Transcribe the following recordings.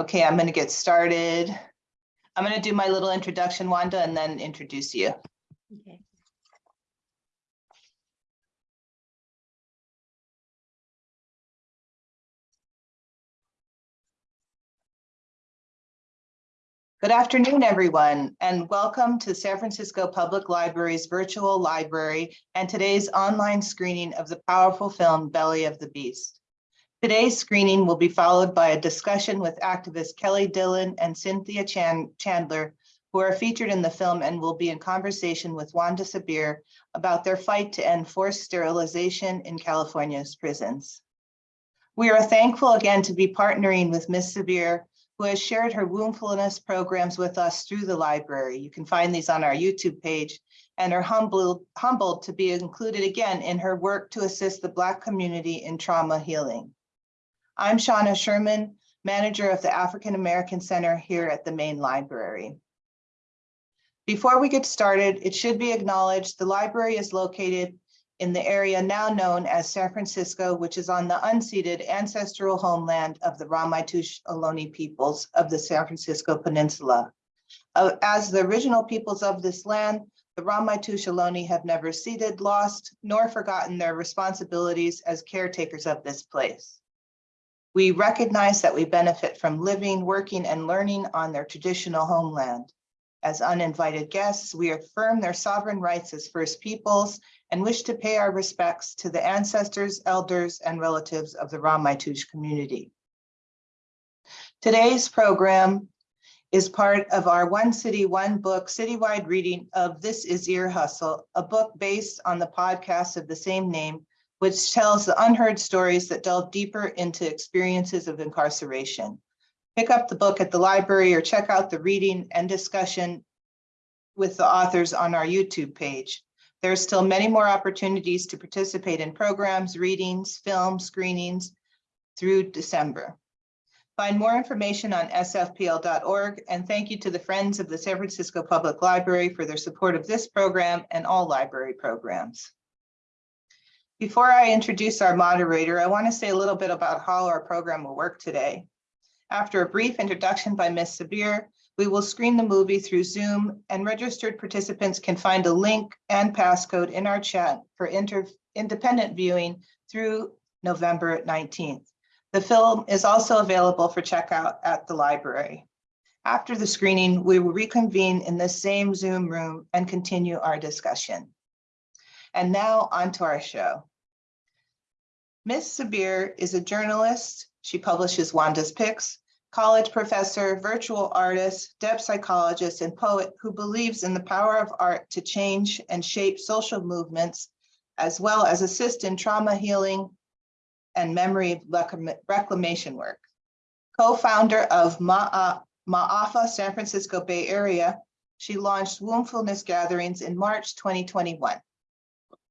Okay, I'm going to get started. I'm going to do my little introduction, Wanda, and then introduce you. Okay. Good afternoon, everyone, and welcome to San Francisco Public Library's virtual library and today's online screening of the powerful film Belly of the Beast. Today's screening will be followed by a discussion with activists Kelly Dillon and Cynthia Chan Chandler, who are featured in the film and will be in conversation with Wanda Sabir about their fight to end forced sterilization in California's prisons. We are thankful again to be partnering with Ms. Sabir who has shared her wombfulness programs with us through the library. You can find these on our YouTube page and are humbled, humbled to be included again in her work to assist the Black community in trauma healing. I'm Shauna Sherman, manager of the African American Center here at the main library. Before we get started, it should be acknowledged the library is located in the area now known as San Francisco, which is on the unceded ancestral homeland of the Ramaytush Ohlone peoples of the San Francisco Peninsula. Uh, As the original peoples of this land, the Ramaytush Ohlone have never ceded, lost, nor forgotten their responsibilities as caretakers of this place. We recognize that we benefit from living, working, and learning on their traditional homeland. As uninvited guests, we affirm their sovereign rights as First Peoples and wish to pay our respects to the ancestors, elders, and relatives of the Ramaytush community. Today's program is part of our One City, One Book citywide reading of This Is Ear Hustle, a book based on the podcast of the same name, which tells the unheard stories that delve deeper into experiences of incarceration. Pick up the book at the library or check out the reading and discussion with the authors on our YouTube page. There are still many more opportunities to participate in programs, readings, film screenings through December. Find more information on sfpl.org and thank you to the Friends of the San Francisco Public Library for their support of this program and all library programs. Before I introduce our moderator, I want to say a little bit about how our program will work today. After a brief introduction by Ms. Sabir, we will screen the movie through Zoom and registered participants can find a link and passcode in our chat for independent viewing through November 19th. The film is also available for checkout at the library. After the screening, we will reconvene in the same Zoom room and continue our discussion. And now on to our show. Ms. Sabir is a journalist. She publishes Wanda's Picks, college professor, virtual artist, depth psychologist, and poet who believes in the power of art to change and shape social movements, as well as assist in trauma healing and memory reclamation work. Co-founder of Ma'afa San Francisco Bay Area, she launched Wombfulness Gatherings in March 2021.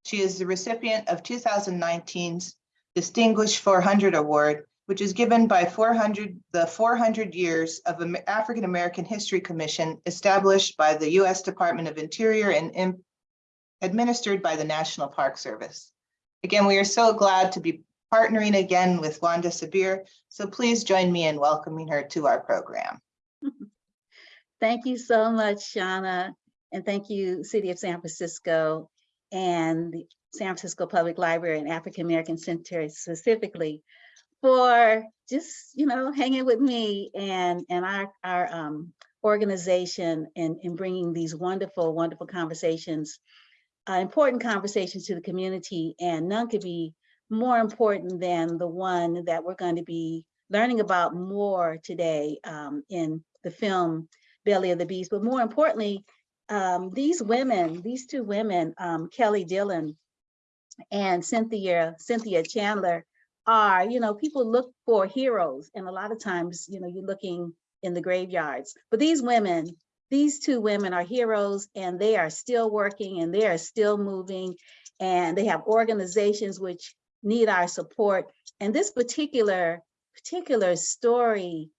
She is the recipient of 2019's Distinguished 400 Award which is given by 400, the 400 years of African American History Commission established by the U.S. Department of Interior and administered by the National Park Service. Again, we are so glad to be partnering again with Wanda Sabir, so please join me in welcoming her to our program. Thank you so much, Shauna, and thank you, City of San Francisco and the San Francisco Public Library and African American Center specifically for just, you know, hanging with me and, and our, our um, organization and in bringing these wonderful, wonderful conversations, uh, important conversations to the community. And none could be more important than the one that we're going to be learning about more today um, in the film Belly of the Beast. But more importantly, um, these women, these two women, um, Kelly Dillon and Cynthia, Cynthia Chandler, are, you know, people look for heroes and a lot of times, you know, you're looking in the graveyards. But these women, these two women are heroes and they are still working and they are still moving and they have organizations which need our support. And this particular, particular story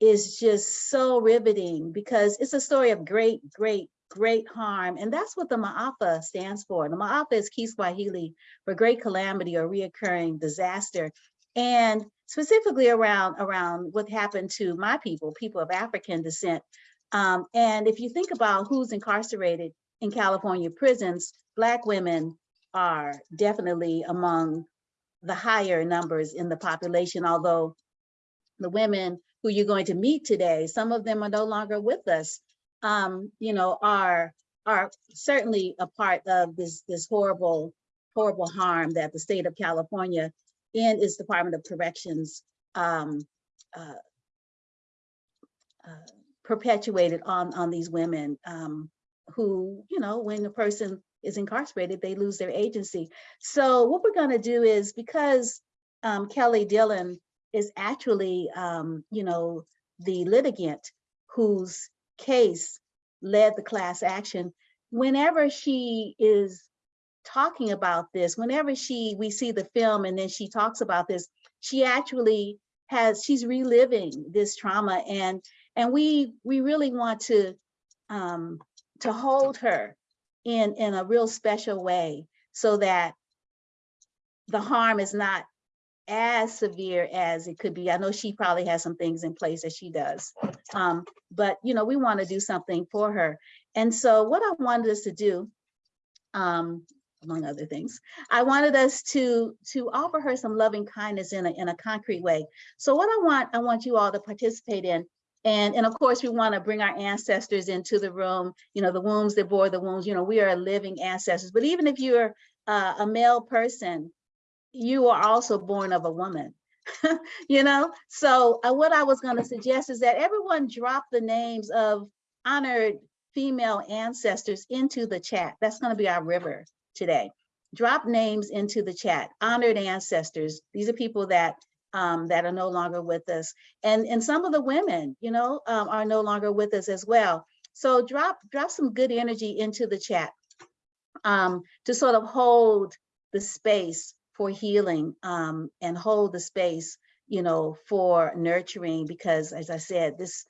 is just so riveting because it's a story of great, great great harm. And that's what the Ma'afa stands for. The Ma'afa is Kiswahili for great calamity or reoccurring disaster. And specifically around, around what happened to my people, people of African descent. Um, and if you think about who's incarcerated in California prisons, Black women are definitely among the higher numbers in the population, although the women who you're going to meet today, some of them are no longer with us, um, you know, are, are certainly a part of this, this horrible, horrible harm that the state of California and its Department of Corrections um, uh, uh, perpetuated on, on these women um, who, you know, when a person is incarcerated, they lose their agency. So what we're gonna do is because um, Kelly Dillon is actually, um, you know, the litigant whose case led the class action, whenever she is talking about this, whenever she, we see the film and then she talks about this, she actually has, she's reliving this trauma and, and we, we really want to, um, to hold her in, in a real special way so that the harm is not as severe as it could be. I know she probably has some things in place that she does. Um, but you know, we want to do something for her. And so what I wanted us to do, um, among other things, I wanted us to to offer her some loving kindness in a in a concrete way. So what I want, I want you all to participate in. And, and of course, we want to bring our ancestors into the room, you know, the wombs that bore the wounds, you know, we are living ancestors. But even if you're uh, a male person, you are also born of a woman, you know? So uh, what I was gonna suggest is that everyone drop the names of honored female ancestors into the chat. That's gonna be our river today. Drop names into the chat, honored ancestors. These are people that um, that are no longer with us. And, and some of the women, you know, um, are no longer with us as well. So drop, drop some good energy into the chat um, to sort of hold the space for healing um, and hold the space, you know, for nurturing, because as I said, this,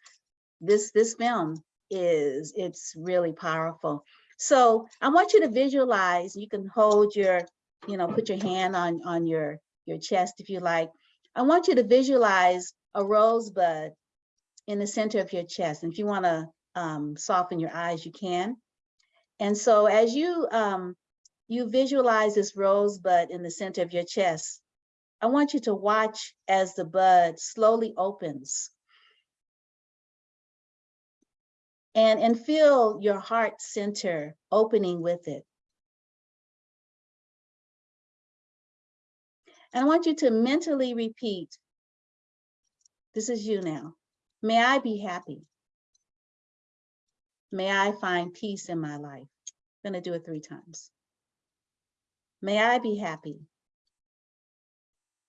this, this film is, it's really powerful. So I want you to visualize, you can hold your, you know, put your hand on, on your, your chest if you like. I want you to visualize a rosebud in the center of your chest. And if you want to um, soften your eyes, you can. And so as you um, you visualize this rosebud in the center of your chest, I want you to watch as the bud slowly opens. And, and feel your heart center opening with it. And I want you to mentally repeat, this is you now. May I be happy. May I find peace in my life. I'm gonna do it three times. May I be happy.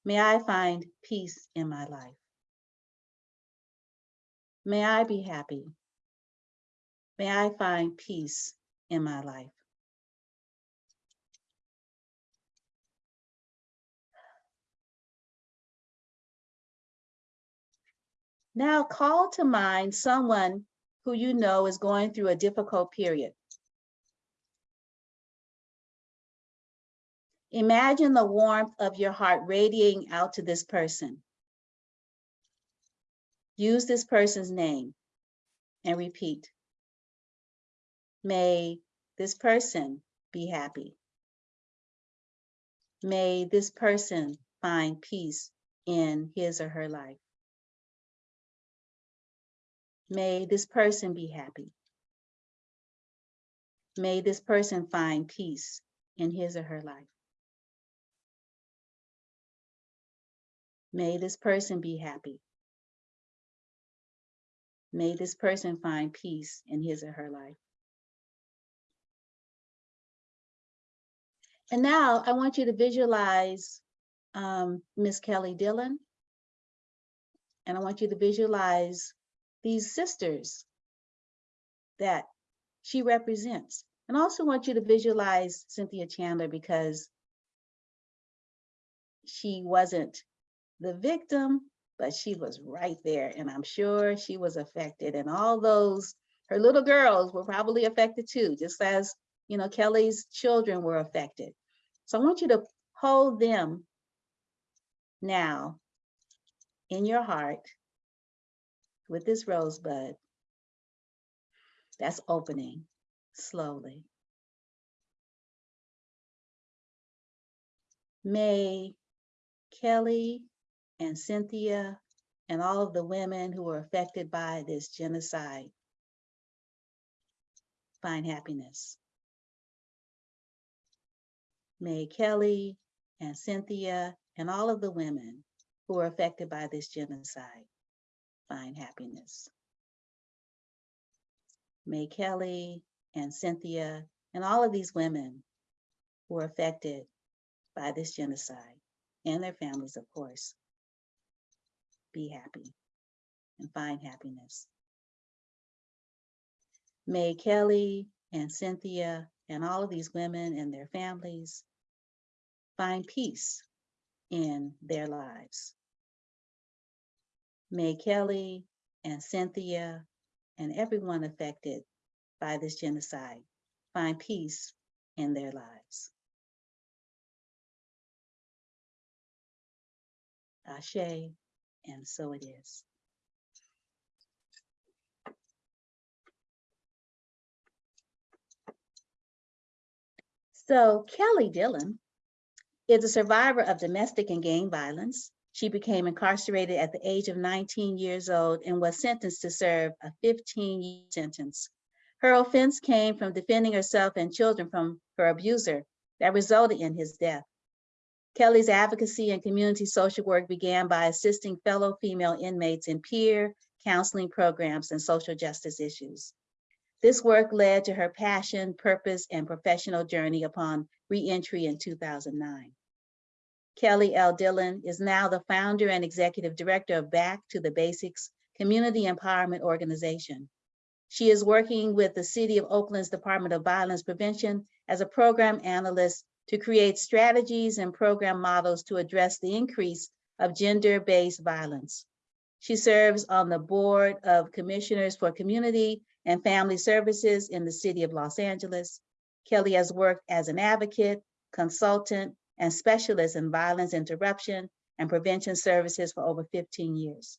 May I find peace in my life. May I be happy. May I find peace in my life. Now call to mind someone who you know is going through a difficult period. Imagine the warmth of your heart radiating out to this person. Use this person's name and repeat. May this person be happy. May this person find peace in his or her life. May this person be happy. May this person find peace in his or her life. May this person be happy. May this person find peace in his or her life. And now I want you to visualize um, Miss Kelly Dillon. And I want you to visualize these sisters that she represents. And I also want you to visualize Cynthia Chandler because she wasn't the victim, but she was right there. And I'm sure she was affected. And all those, her little girls were probably affected too, just as, you know, Kelly's children were affected. So I want you to hold them now in your heart with this rosebud that's opening slowly. May Kelly and Cynthia and all of the women who were affected by this genocide find happiness. May Kelly and Cynthia and all of the women who were affected by this genocide find happiness. May Kelly and Cynthia and all of these women who were affected by this genocide and their families, of course, be happy and find happiness. May Kelly and Cynthia and all of these women and their families find peace in their lives. May Kelly and Cynthia and everyone affected by this genocide find peace in their lives. Ashe, and so it is. So Kelly Dillon is a survivor of domestic and gang violence. She became incarcerated at the age of 19 years old and was sentenced to serve a 15-year sentence. Her offense came from defending herself and children from her abuser that resulted in his death. Kelly's advocacy and community social work began by assisting fellow female inmates in peer counseling programs and social justice issues. This work led to her passion, purpose, and professional journey upon reentry in 2009. Kelly L. Dillon is now the founder and executive director of Back to the Basics Community Empowerment Organization. She is working with the City of Oakland's Department of Violence Prevention as a program analyst to create strategies and program models to address the increase of gender-based violence. She serves on the Board of Commissioners for Community and Family Services in the City of Los Angeles. Kelly has worked as an advocate, consultant, and specialist in violence interruption and prevention services for over 15 years.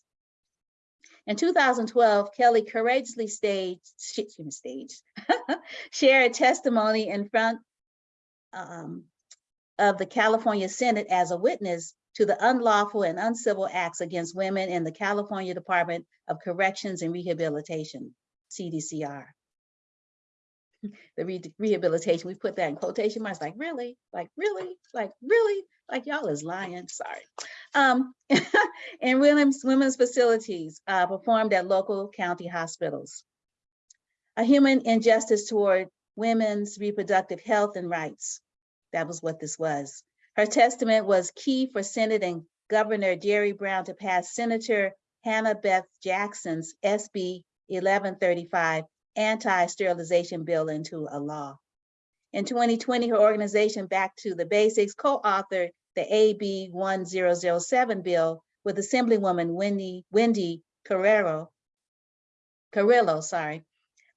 In 2012, Kelly courageously staged, staged shared testimony in front um, of the California Senate as a witness to the unlawful and uncivil acts against women in the California Department of Corrections and Rehabilitation, CDCR. The re rehabilitation, we put that in quotation marks, like really, like really, like really, like y'all is lying, sorry. Um, in women's, women's facilities uh, performed at local county hospitals. A human injustice toward women's reproductive health and rights. That was what this was. Her testament was key for Senate and Governor Jerry Brown to pass Senator Hannah Beth Jackson's SB 1135 anti-sterilization bill into a law. In 2020, her organization Back to the Basics co-authored the AB 1007 bill with Assemblywoman Wendy, Wendy Carrero, Carrillo, sorry,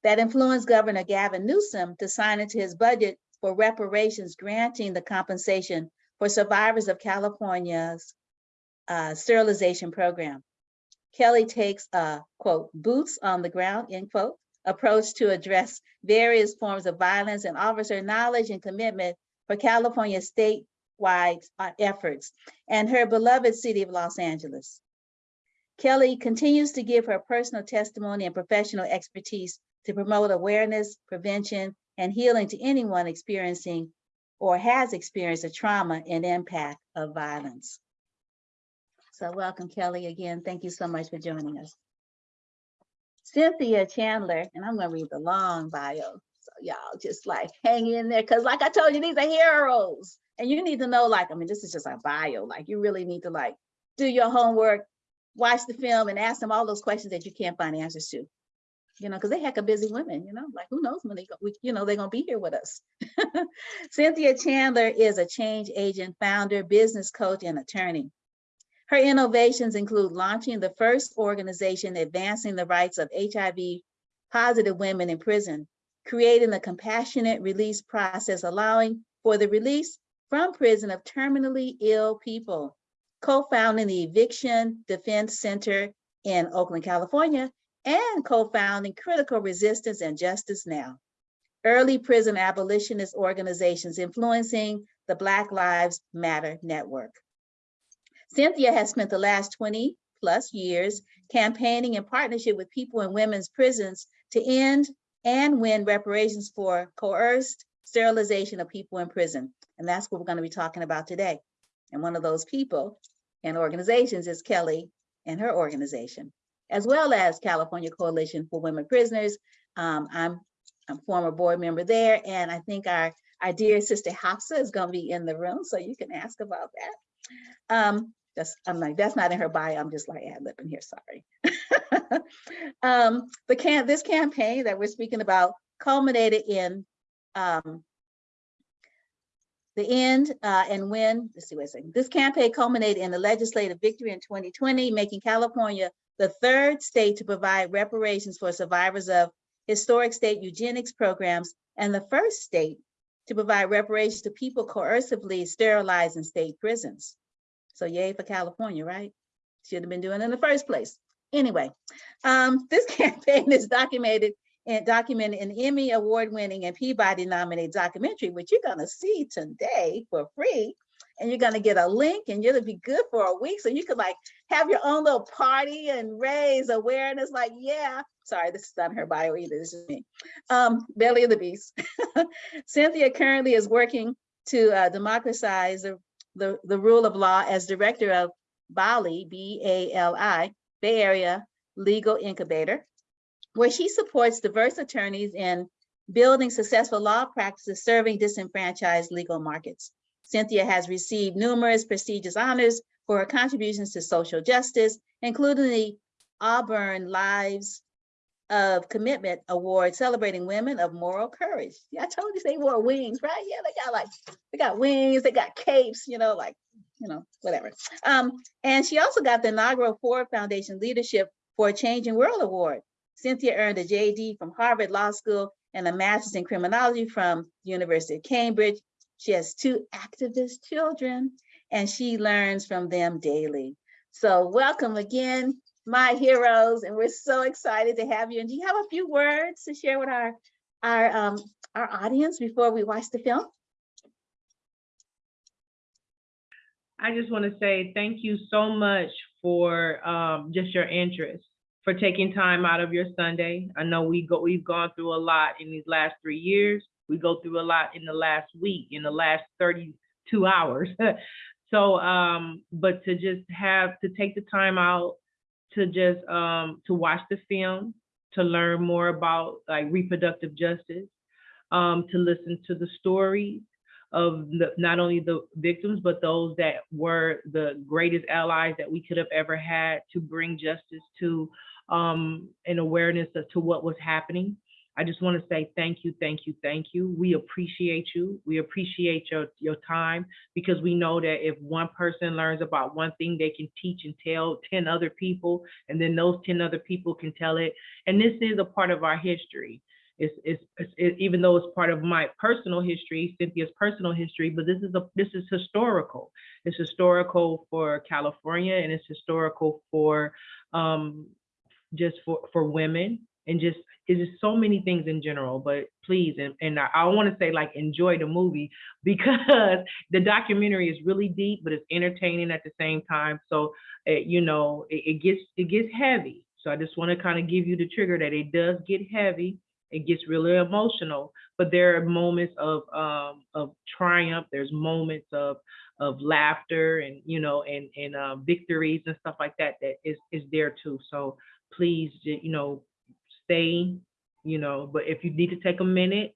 that influenced Governor Gavin Newsom to sign into his budget for reparations granting the compensation for survivors of California's uh, sterilization program. Kelly takes a, quote, boots on the ground, end quote, approach to address various forms of violence and offers her knowledge and commitment for California statewide uh, efforts and her beloved city of Los Angeles. Kelly continues to give her personal testimony and professional expertise to promote awareness, prevention, and healing to anyone experiencing or has experienced a trauma and impact of violence. So welcome, Kelly, again. Thank you so much for joining us. Cynthia Chandler, and I'm gonna read the long bio. So y'all just like hang in there, because like I told you, these are heroes. And you need to know, like, I mean, this is just a bio. Like you really need to like do your homework, watch the film and ask them all those questions that you can't find answers to. You know, because they heck of busy women, you know, like who knows when they go, we, you know, they're gonna be here with us. Cynthia Chandler is a change agent, founder, business coach, and attorney. Her innovations include launching the first organization advancing the rights of HIV positive women in prison, creating the compassionate release process, allowing for the release from prison of terminally ill people, co-founding the Eviction Defense Center in Oakland, California, and co-founding Critical Resistance and Justice Now, early prison abolitionist organizations influencing the Black Lives Matter Network. Cynthia has spent the last 20 plus years campaigning in partnership with people in women's prisons to end and win reparations for coerced sterilization of people in prison. And that's what we're going to be talking about today. And one of those people and organizations is Kelly and her organization, as well as California Coalition for Women Prisoners. Um, I'm I'm former board member there, and I think our our dear sister Hafsa is going to be in the room, so you can ask about that. Um, that's I'm like that's not in her bio. I'm just like ad libbing here. Sorry. um, the can this campaign that we're speaking about culminated in um, the end uh, and when, let's see what I'm saying. This campaign culminated in the legislative victory in 2020, making California the third state to provide reparations for survivors of historic state eugenics programs and the first state to provide reparations to people coercively sterilized in state prisons. So yay for California, right? Should have been doing it in the first place. Anyway, um, this campaign is documented and documented an Emmy award winning and Peabody nominated documentary, which you're gonna see today for free. And you're gonna get a link and you're going to be good for a week. So you could like have your own little party and raise awareness like, yeah, sorry, this is not her bio either, this is me. Um, Belly of the Beast. Cynthia currently is working to uh, democratize the, the, the rule of law as director of BALI, B-A-L-I, Bay Area Legal Incubator, where she supports diverse attorneys in building successful law practices serving disenfranchised legal markets. Cynthia has received numerous prestigious honors for her contributions to social justice, including the Auburn Lives of Commitment Award celebrating women of moral courage. Yeah, I told you they wore wings, right? Yeah, they got like, they got wings, they got capes, you know, like, you know, whatever. Um, and she also got the inaugural Ford Foundation Leadership for a Changing World Award. Cynthia earned a JD from Harvard Law School and a master's in criminology from University of Cambridge. She has two activist children and she learns from them daily. So welcome again, my heroes, and we're so excited to have you. And do you have a few words to share with our, our, um, our audience before we watch the film? I just want to say thank you so much for um, just your interest, for taking time out of your Sunday. I know we go, we've gone through a lot in these last three years. We go through a lot in the last week, in the last 32 hours. so, um, but to just have to take the time out to just um, to watch the film, to learn more about like reproductive justice, um, to listen to the stories, of the, not only the victims, but those that were the greatest allies that we could have ever had to bring justice to um, an awareness as to what was happening. I just want to say thank you, thank you, thank you. We appreciate you. We appreciate your, your time because we know that if one person learns about one thing, they can teach and tell 10 other people, and then those 10 other people can tell it. And this is a part of our history. It's, it's, it's it, even though it's part of my personal history, Cynthia's personal history, but this is a this is historical. It's historical for California, and it's historical for um, just for for women, and just it's just so many things in general. But please, and, and I, I want to say like enjoy the movie because the documentary is really deep, but it's entertaining at the same time. So it, you know it, it gets it gets heavy. So I just want to kind of give you the trigger that it does get heavy it gets really emotional but there are moments of um, of triumph there's moments of of laughter and you know and and uh, victories and stuff like that that is is there too so please you know stay you know but if you need to take a minute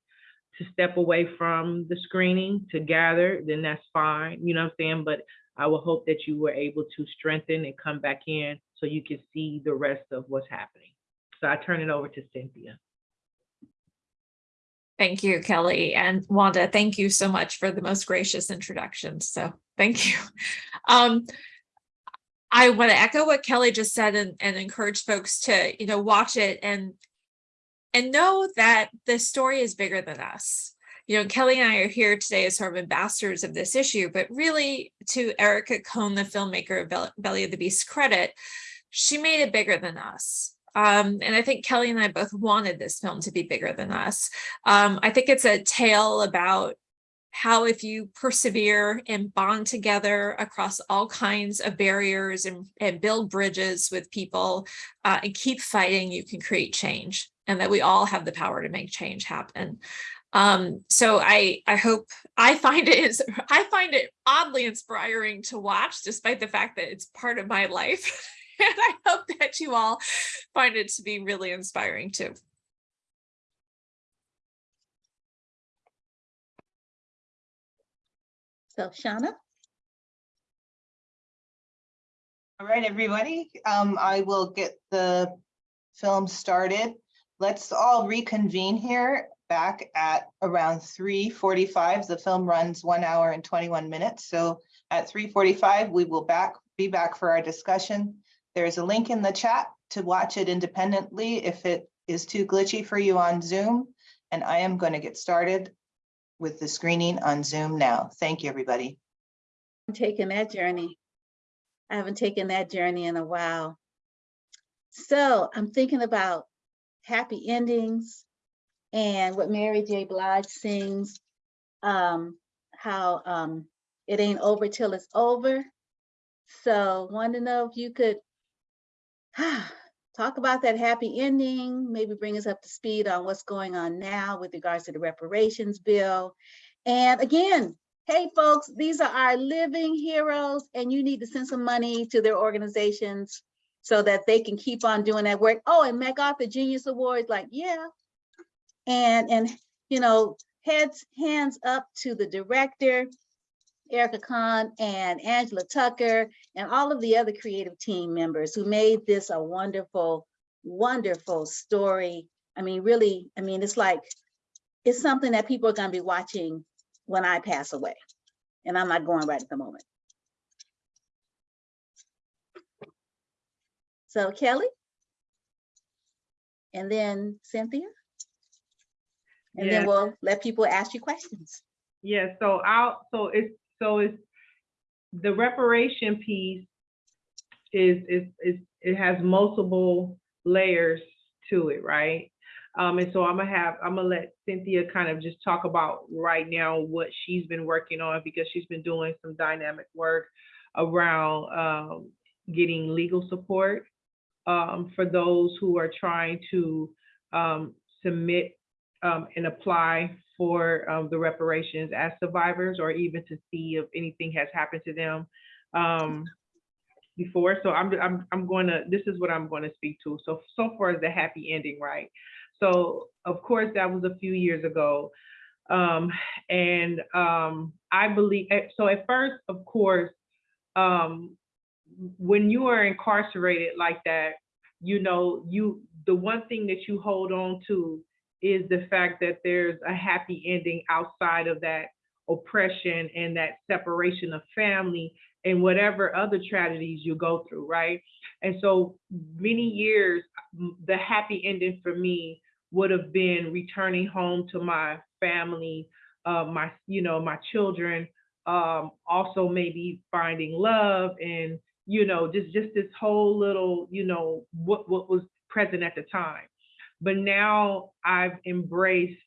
to step away from the screening to gather then that's fine you know what i'm saying but i will hope that you were able to strengthen and come back in so you can see the rest of what's happening so i turn it over to cynthia Thank you, Kelly. And Wanda, thank you so much for the most gracious introduction. So thank you. Um, I want to echo what Kelly just said and, and encourage folks to, you know, watch it and and know that the story is bigger than us. you know, Kelly and I are here today as sort of ambassadors of this issue, but really to Erica Cohn, the filmmaker of Belly of the Beast credit, she made it bigger than us. Um, and I think Kelly and I both wanted this film to be bigger than us. Um, I think it's a tale about how if you persevere and bond together across all kinds of barriers and, and build bridges with people uh, and keep fighting, you can create change and that we all have the power to make change happen. Um, so I, I hope I find it is, I find it oddly inspiring to watch despite the fact that it's part of my life. and I hope that you all find it to be really inspiring too. So Shauna, All right, everybody, um, I will get the film started. Let's all reconvene here back at around three forty-five. The film runs one hour and twenty-one minutes. So at three forty-five, we will back, be back for our discussion. There's a link in the chat to watch it independently if it is too glitchy for you on Zoom. And I am going to get started with the screening on Zoom now. Thank you, everybody. I'm taking that journey. I haven't taken that journey in a while. So I'm thinking about happy endings and what Mary J. Blige sings, um, how um, it ain't over till it's over. So want to know if you could talk about that happy ending, maybe bring us up to speed on what's going on now with regards to the reparations bill. And again, hey folks, these are our living heroes and you need to send some money to their organizations so that they can keep on doing that work. Oh, and MacArthur Genius Awards, like, yeah. And, and, you know, heads, hands up to the director, Erica Cohn and Angela Tucker, and all of the other creative team members who made this a wonderful, wonderful story. I mean, really, I mean, it's like, it's something that people are gonna be watching when I pass away. And I'm not going right at the moment. So Kelly? And then Cynthia? And then we'll let people ask you questions. Yeah, so I'll, so it's, so it's, the reparation piece is, is, is, it has multiple layers to it, right? Um, and so I'm gonna have, I'm gonna let Cynthia kind of just talk about right now what she's been working on because she's been doing some dynamic work around, um, getting legal support, um, for those who are trying to, um, submit um, and apply for um, the reparations as survivors or even to see if anything has happened to them um, before. So I'm, I'm, I'm going to, this is what I'm going to speak to. So, so far as the happy ending, right? So of course, that was a few years ago. Um, and um, I believe, eh, so at first, of course, um, when you are incarcerated like that, you know, you, the one thing that you hold on to is the fact that there's a happy ending outside of that oppression and that separation of family and whatever other tragedies you go through, right? And so many years, the happy ending for me would have been returning home to my family, uh, my, you know, my children, um, also maybe finding love and, you know, just, just this whole little, you know, what, what was present at the time. But now I've embraced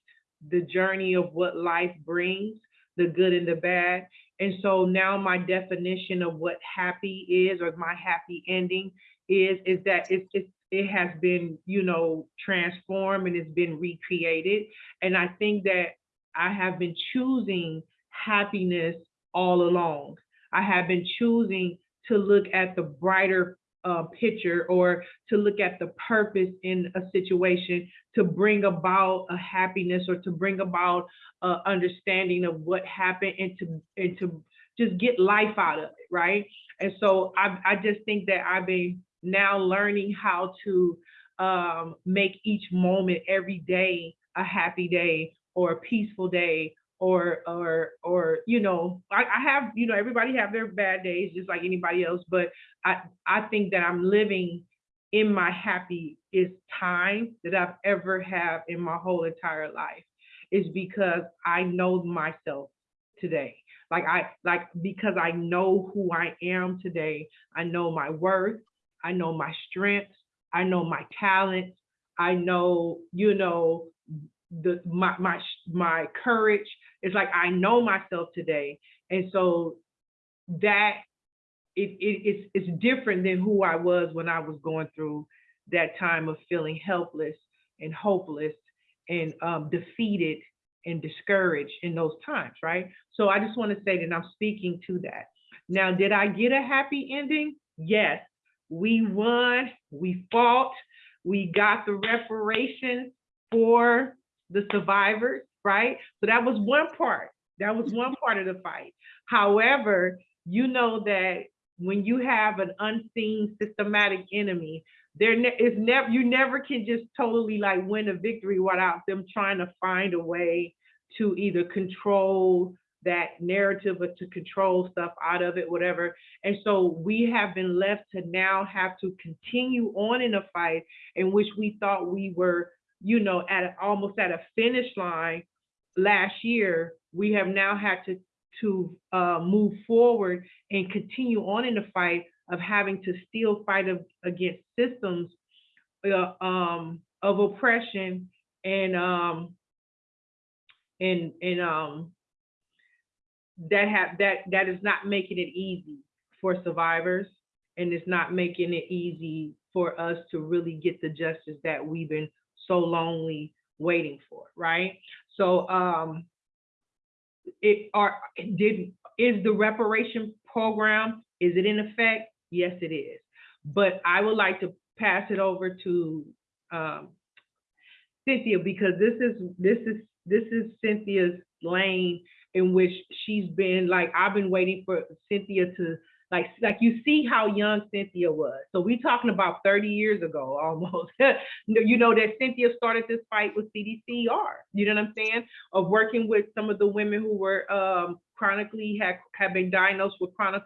the journey of what life brings, the good and the bad. And so now my definition of what happy is or my happy ending is, is that it's, it's, it has been, you know, transformed and it's been recreated. And I think that I have been choosing happiness all along. I have been choosing to look at the brighter uh, picture or to look at the purpose in a situation to bring about a happiness or to bring about a understanding of what happened and to and to just get life out of it, right? And so I I just think that I've been now learning how to um, make each moment every day a happy day or a peaceful day or or or you know I, I have you know everybody have their bad days just like anybody else but i i think that i'm living in my happiest time that i've ever have in my whole entire life is because I know myself today. Like I, like, because I know who I am today. I know my worth. I know my strengths. I know my talents. I know, you know, the, my, my, my courage. It's like, I know myself today. And so that it, it, it's, it's different than who I was when I was going through that time of feeling helpless and hopeless and um, defeated and discouraged in those times, right? So I just want to say that I'm speaking to that. Now, did I get a happy ending? Yes. We won, we fought, we got the reparations for the survivors, right? So that was one part. That was one part of the fight. However, you know that when you have an unseen systematic enemy, there is never you never can just totally like win a victory without them trying to find a way to either control that narrative or to control stuff out of it, whatever. And so we have been left to now have to continue on in a fight in which we thought we were, you know, at almost at a finish line last year. We have now had to to uh, move forward and continue on in the fight of having to still fight a- against systems uh, um, of oppression and um, and and um, that have that that is not making it easy for survivors and it's not making it easy for us to really get the justice that we've been so lonely waiting for, right? So um it are did is the reparation program is it in effect? Yes, it is. But I would like to pass it over to um Cynthia because this is this is this is Cynthia's lane in which she's been like I've been waiting for Cynthia to like like you see how young Cynthia was. So we're talking about 30 years ago almost. you know that Cynthia started this fight with CDCR. You know what I'm saying? Of working with some of the women who were um, chronically had have been diagnosed with chronic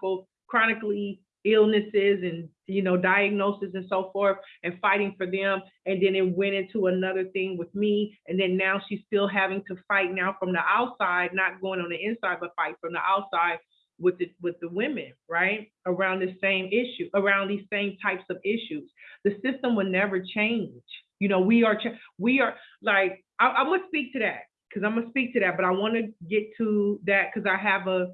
chronically illnesses and you know diagnosis and so forth and fighting for them and then it went into another thing with me and then now she's still having to fight now from the outside not going on the inside but fight from the outside with the with the women right around the same issue around these same types of issues the system will never change you know we are we are like I, i'm gonna speak to that because i'm gonna speak to that but i want to get to that because i have a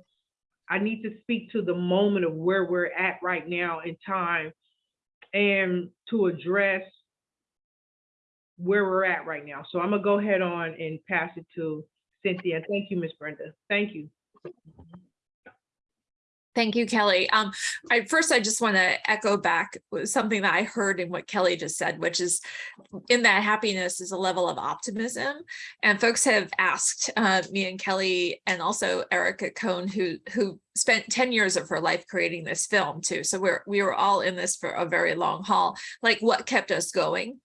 I need to speak to the moment of where we're at right now in time and to address where we're at right now. So I'm gonna go ahead on and pass it to Cynthia. Thank you, Miss Brenda. Thank you. Thank you, Kelly. Um, I first, I just want to echo back something that I heard in what Kelly just said, which is in that happiness is a level of optimism. And folks have asked uh, me and Kelly and also Erica Cohn, who who spent 10 years of her life creating this film too. So we're we were all in this for a very long haul, like what kept us going.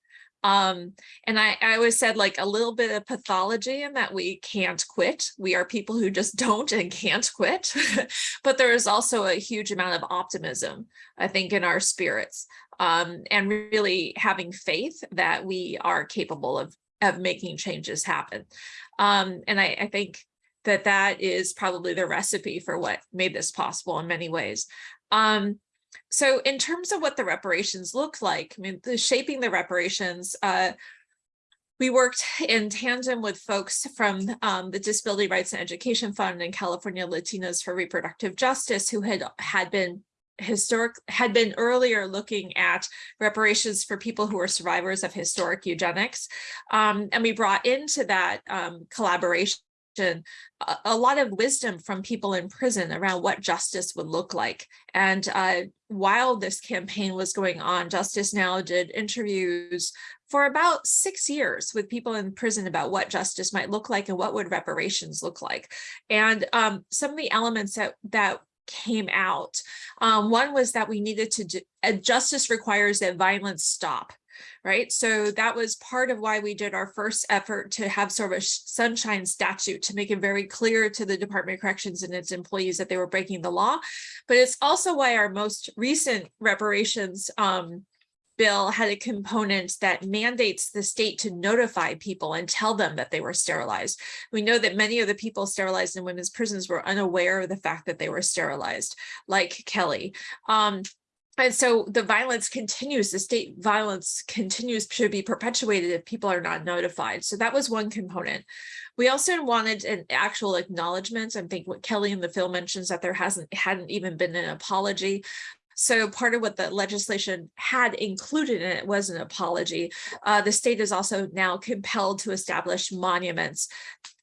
Um, and I, I always said like a little bit of pathology in that we can't quit. We are people who just don't and can't quit. but there is also a huge amount of optimism, I think, in our spirits. Um, and really having faith that we are capable of, of making changes happen. Um, and I, I think that that is probably the recipe for what made this possible in many ways. Um, so in terms of what the reparations look like, I mean, the shaping the reparations, uh, we worked in tandem with folks from um, the Disability Rights and Education Fund and California Latinas for Reproductive Justice who had had been historic had been earlier looking at reparations for people who were survivors of historic eugenics. Um, and we brought into that um, collaboration a, a lot of wisdom from people in prison around what justice would look like. And uh, while this campaign was going on, Justice Now did interviews for about six years with people in prison about what justice might look like and what would reparations look like. And um, some of the elements that, that came out, um, one was that we needed to, do, justice requires that violence stop right? So that was part of why we did our first effort to have sort of a sunshine statute to make it very clear to the Department of Corrections and its employees that they were breaking the law. But it's also why our most recent reparations um, bill had a component that mandates the state to notify people and tell them that they were sterilized. We know that many of the people sterilized in women's prisons were unaware of the fact that they were sterilized, like Kelly. Um, and so the violence continues, the state violence continues to be perpetuated if people are not notified. So that was one component. We also wanted an actual acknowledgement. I think what Kelly in the film mentions that there hasn't hadn't even been an apology. So part of what the legislation had included in it was an apology. Uh, the state is also now compelled to establish monuments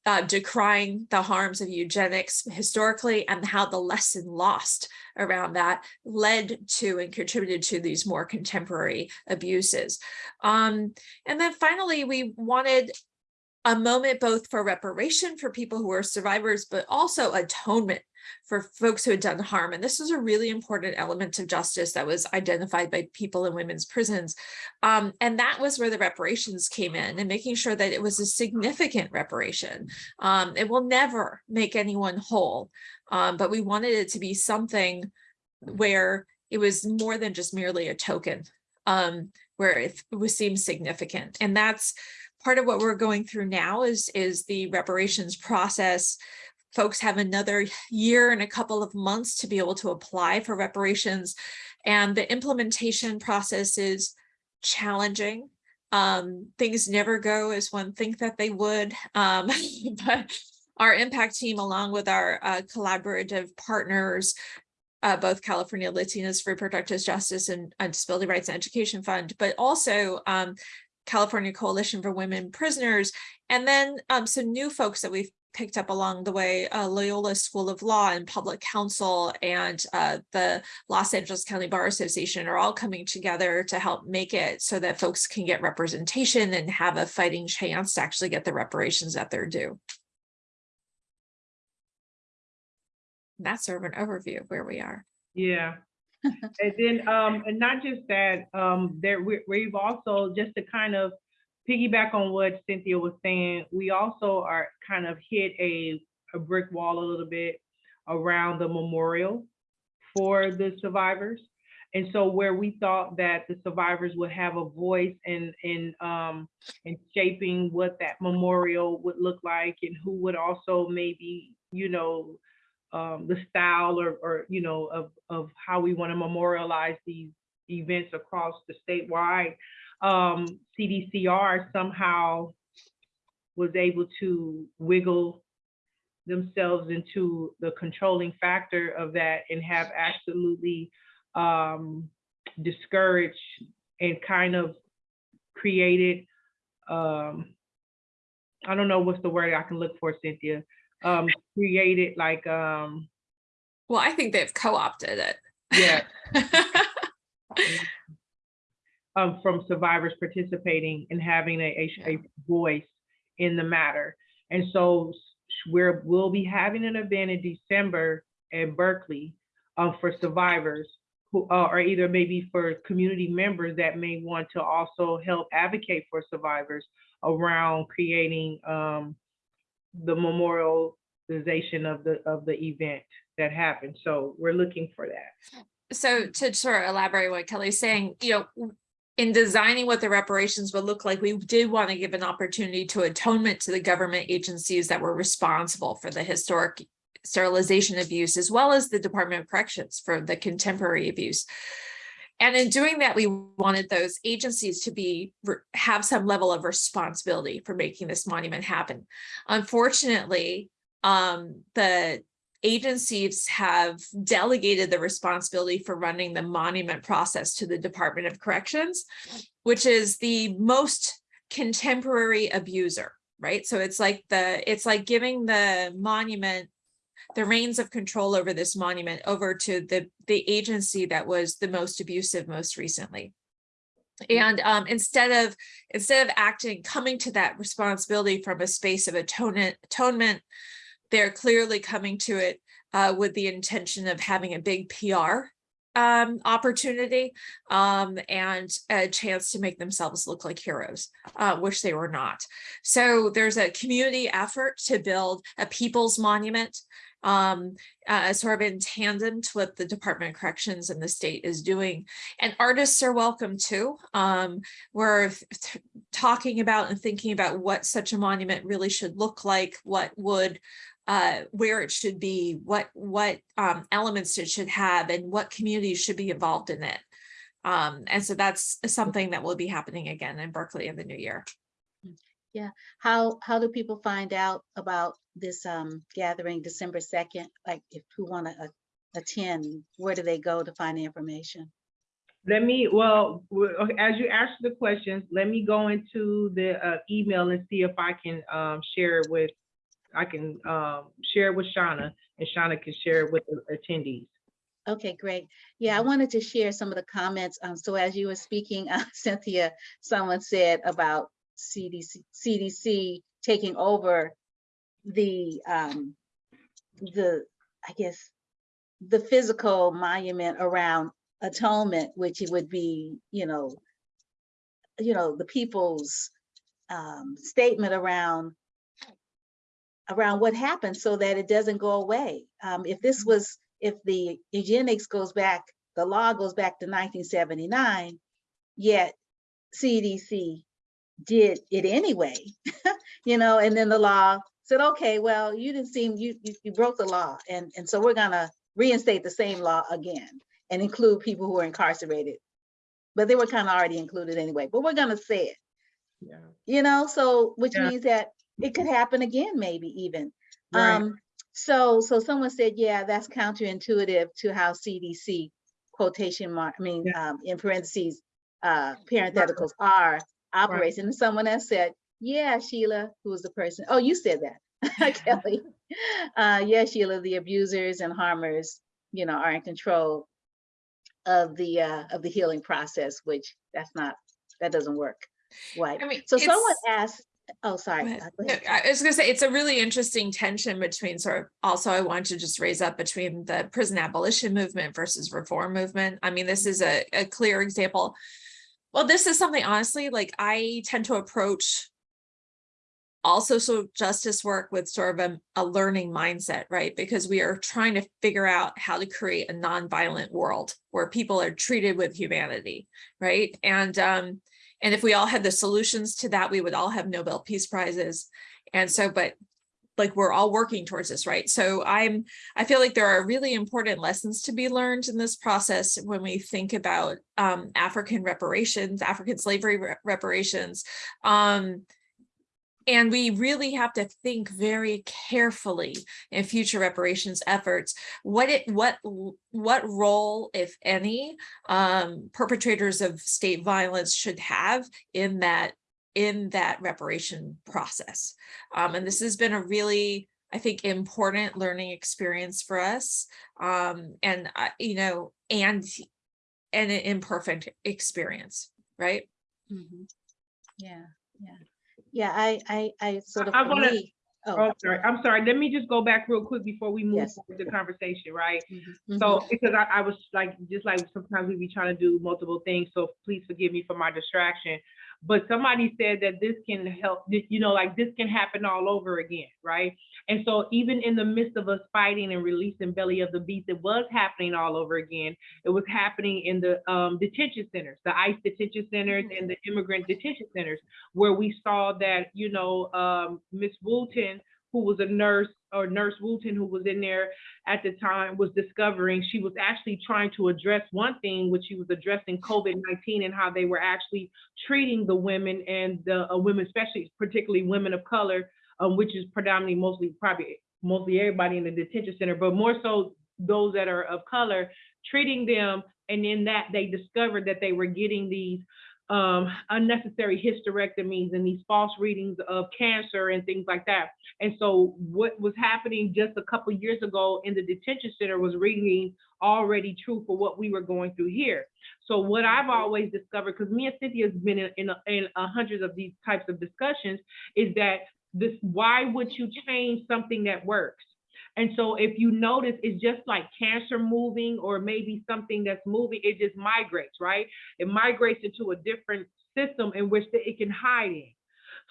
uh, decrying the harms of eugenics historically and how the lesson lost around that led to and contributed to these more contemporary abuses. Um, and then finally, we wanted a moment both for reparation for people who are survivors, but also atonement for folks who had done harm. And this was a really important element of justice that was identified by people in women's prisons. Um, and that was where the reparations came in and making sure that it was a significant reparation. Um, it will never make anyone whole, um, but we wanted it to be something where it was more than just merely a token, um, where it, it was seems significant. And that's part of what we're going through now is, is the reparations process folks have another year and a couple of months to be able to apply for reparations. And the implementation process is challenging. Um, things never go as one think that they would, um, but our impact team, along with our uh, collaborative partners, uh, both California Latinas for Reproductive Justice and, Disability Rights and Education Fund, but also um, California Coalition for Women Prisoners, and then um, some new folks that we've picked up along the way, uh, Loyola School of Law and Public Counsel and uh, the Los Angeles County Bar Association are all coming together to help make it so that folks can get representation and have a fighting chance to actually get the reparations that they're due. And That's sort of an overview of where we are. Yeah. And then, um, and not just that, um, there, we, we've also, just to kind of piggyback on what Cynthia was saying, we also are kind of hit a, a brick wall a little bit around the memorial for the survivors. And so where we thought that the survivors would have a voice in, in, um, in shaping what that memorial would look like and who would also maybe, you know, um, the style or, or, you know, of, of how we want to memorialize these events across the statewide um, CDCR somehow was able to wiggle themselves into the controlling factor of that and have absolutely um, discouraged and kind of created, um, I don't know what's the word I can look for, Cynthia, um, created like, um, Well, I think they've co-opted it. yeah, um, from survivors participating and having a, a, a voice in the matter. And so we're, we'll be having an event in December at Berkeley um, for survivors who, uh, or either maybe for community members that may want to also help advocate for survivors around creating um, the memorialization of the, of the event that happened. So we're looking for that. So to sort of elaborate what Kelly's saying, you know, in designing what the reparations would look like, we did want to give an opportunity to atonement to the government agencies that were responsible for the historic sterilization abuse, as well as the Department of Corrections for the contemporary abuse. And in doing that, we wanted those agencies to be, have some level of responsibility for making this monument happen. Unfortunately, um, the agencies have delegated the responsibility for running the monument process to the Department of Corrections, which is the most contemporary abuser, right? So it's like the, it's like giving the monument the reins of control over this monument over to the, the agency that was the most abusive most recently. And um, instead of, instead of acting, coming to that responsibility from a space of atonement, atonement, they're clearly coming to it uh, with the intention of having a big PR um, opportunity um, and a chance to make themselves look like heroes, uh, which they were not. So there's a community effort to build a people's monument um, uh, sort of in tandem to what the Department of Corrections and the state is doing. And artists are welcome too. Um, we're talking about and thinking about what such a monument really should look like, what would uh, where it should be, what what um, elements it should have, and what communities should be involved in it. Um, and so that's something that will be happening again in Berkeley in the new year. Yeah. How, how do people find out about this um gathering December second? Like if who want to attend, where do they go to find the information? Let me, well, as you ask the questions, let me go into the uh, email and see if I can um, share it with, I can um, share it with Shauna and Shauna can share it with the attendees. Okay, great. Yeah, I wanted to share some of the comments. Um, so as you were speaking, uh, Cynthia, someone said about CDC, CDC taking over the, um, the, I guess, the physical monument around atonement, which it would be, you know, you know, the people's, um, statement around around what happened so that it doesn't go away. Um, if this was, if the eugenics goes back, the law goes back to nineteen seventy-nine, yet CDC did it anyway, you know, and then the law said, okay, well, you didn't seem, you, you, you broke the law. And, and so we're gonna reinstate the same law again and include people who are incarcerated. But they were kind of already included anyway, but we're gonna say it, Yeah. you know, so, which Yeah. means that it could happen again, maybe even. Right. Um, so, so someone said, yeah, that's counterintuitive to how CDC quotation mark, I mean, um, in parentheses, uh, parentheticals are operates. And someone else said, yeah, Sheila, who was the person, oh, you said that, Kelly. Uh, yeah, Sheila, the abusers and harmers, you know, are in control of the, uh, of the healing process, which that's not, that doesn't work. Right. I mean, So someone asked, oh, sorry. Go uh, go No. I was gonna say, it's a really interesting tension between sort of, also I want to just raise up between the prison abolition movement versus reform movement. I mean, this is a, a clear example. Well, this is something honestly, like I tend to approach all social justice work with sort of a, a learning mindset, right? Because we are trying to figure out how to create a nonviolent world where people are treated with humanity, right? And um, and if we all had the solutions to that, we would all have Nobel Peace Prizes. And so, but like we're all working towards this, right? So I'm, I feel like there are really important lessons to be learned in this process when we think about um, African reparations, African slavery re- reparations. Um, and we really have to think very carefully in future reparations efforts, what it, what, what role, if any, um, perpetrators of state violence should have in that, in that reparation process. Um, and this has been a really, I think, important learning experience for us. Um, and, I you know, and, and an imperfect experience, right? Mhm. Yeah, yeah. Yeah, I, I, I sort of. I for wanna- Oh, Oh, sorry, I'm sorry. Let me just go back real quick before we move Yes. forward the conversation, right? mhm, So, because I, I was like, just like sometimes we be trying to do multiple things, so please forgive me for my distraction. But somebody said that this can help, you know, like this can happen all over again, right? And so even in the midst of us fighting and releasing Belly of the Beast, it was happening all over again. It was happening in the um, detention centers, the ICE detention centers and the immigrant detention centers, where we saw that, you know, um, Miss Wooten, who was a nurse, or Nurse Wooten, who was in there at the time was discovering she was actually trying to address one thing, which she was addressing COVID-19 and how they were actually treating the women and the uh, women, especially particularly women of color, um, which is predominantly mostly probably mostly everybody in the detention center, but more so those that are of color, treating them. And in that they discovered that they were getting these um, unnecessary hysterectomies and these false readings of cancer and things like that. And so what was happening just a couple years ago in the detention center was reading already true for what we were going through here. So what I've always discovered, because me and Cynthia has been in, in, a- in a hundreds of these types of discussions, is that this, why would you change something that works? And so if you notice, it's just like cancer moving or maybe something that's moving, it just migrates, right? It migrates into a different system in which that it can hide in.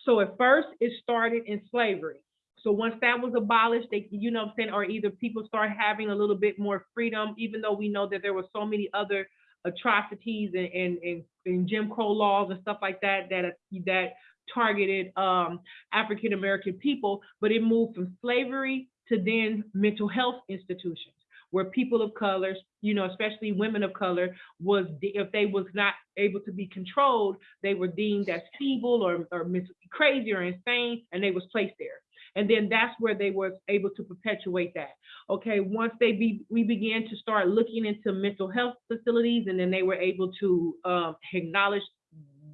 So at first it started in slavery. So once that was abolished, they, you know I'm saying, or either people start having a little bit more freedom, even though we know that there were so many other atrocities and, and, and, and Jim Crow laws and stuff like that, that, that targeted, um, African-American people, but it moved from slavery to then mental health institutions where people of color, you know, especially women of color, was if they was not able to be controlled, they were deemed as feeble or, or crazy or insane, and they was placed there. And then that's where they was able to perpetuate that. Okay, once they be, we began to start looking into mental health facilities, and then they were able to um, acknowledge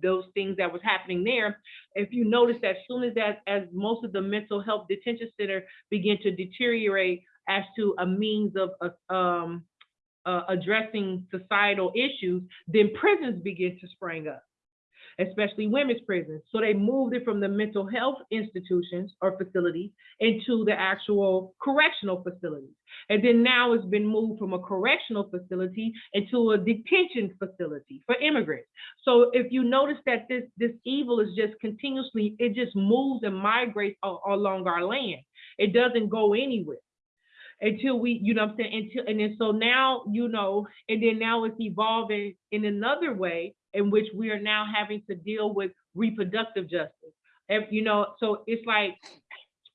those things that was happening there. If you notice that as soon as that, as most of the mental health detention center began to deteriorate as to a means of uh, um, uh, addressing societal issues, then prisons begin to spring up, especially women's prisons. So they moved it from the mental health institutions or facilities into the actual correctional facilities. And then now it's been moved from a correctional facility into a detention facility for immigrants. So if you notice that this, this evil is just continuously, it just moves and migrates along our land. It doesn't go anywhere until we, you know I'm saying, until, and then so now, you know, and then now it's evolving in another way in which we are now having to deal with reproductive justice. And, you know, so it's like,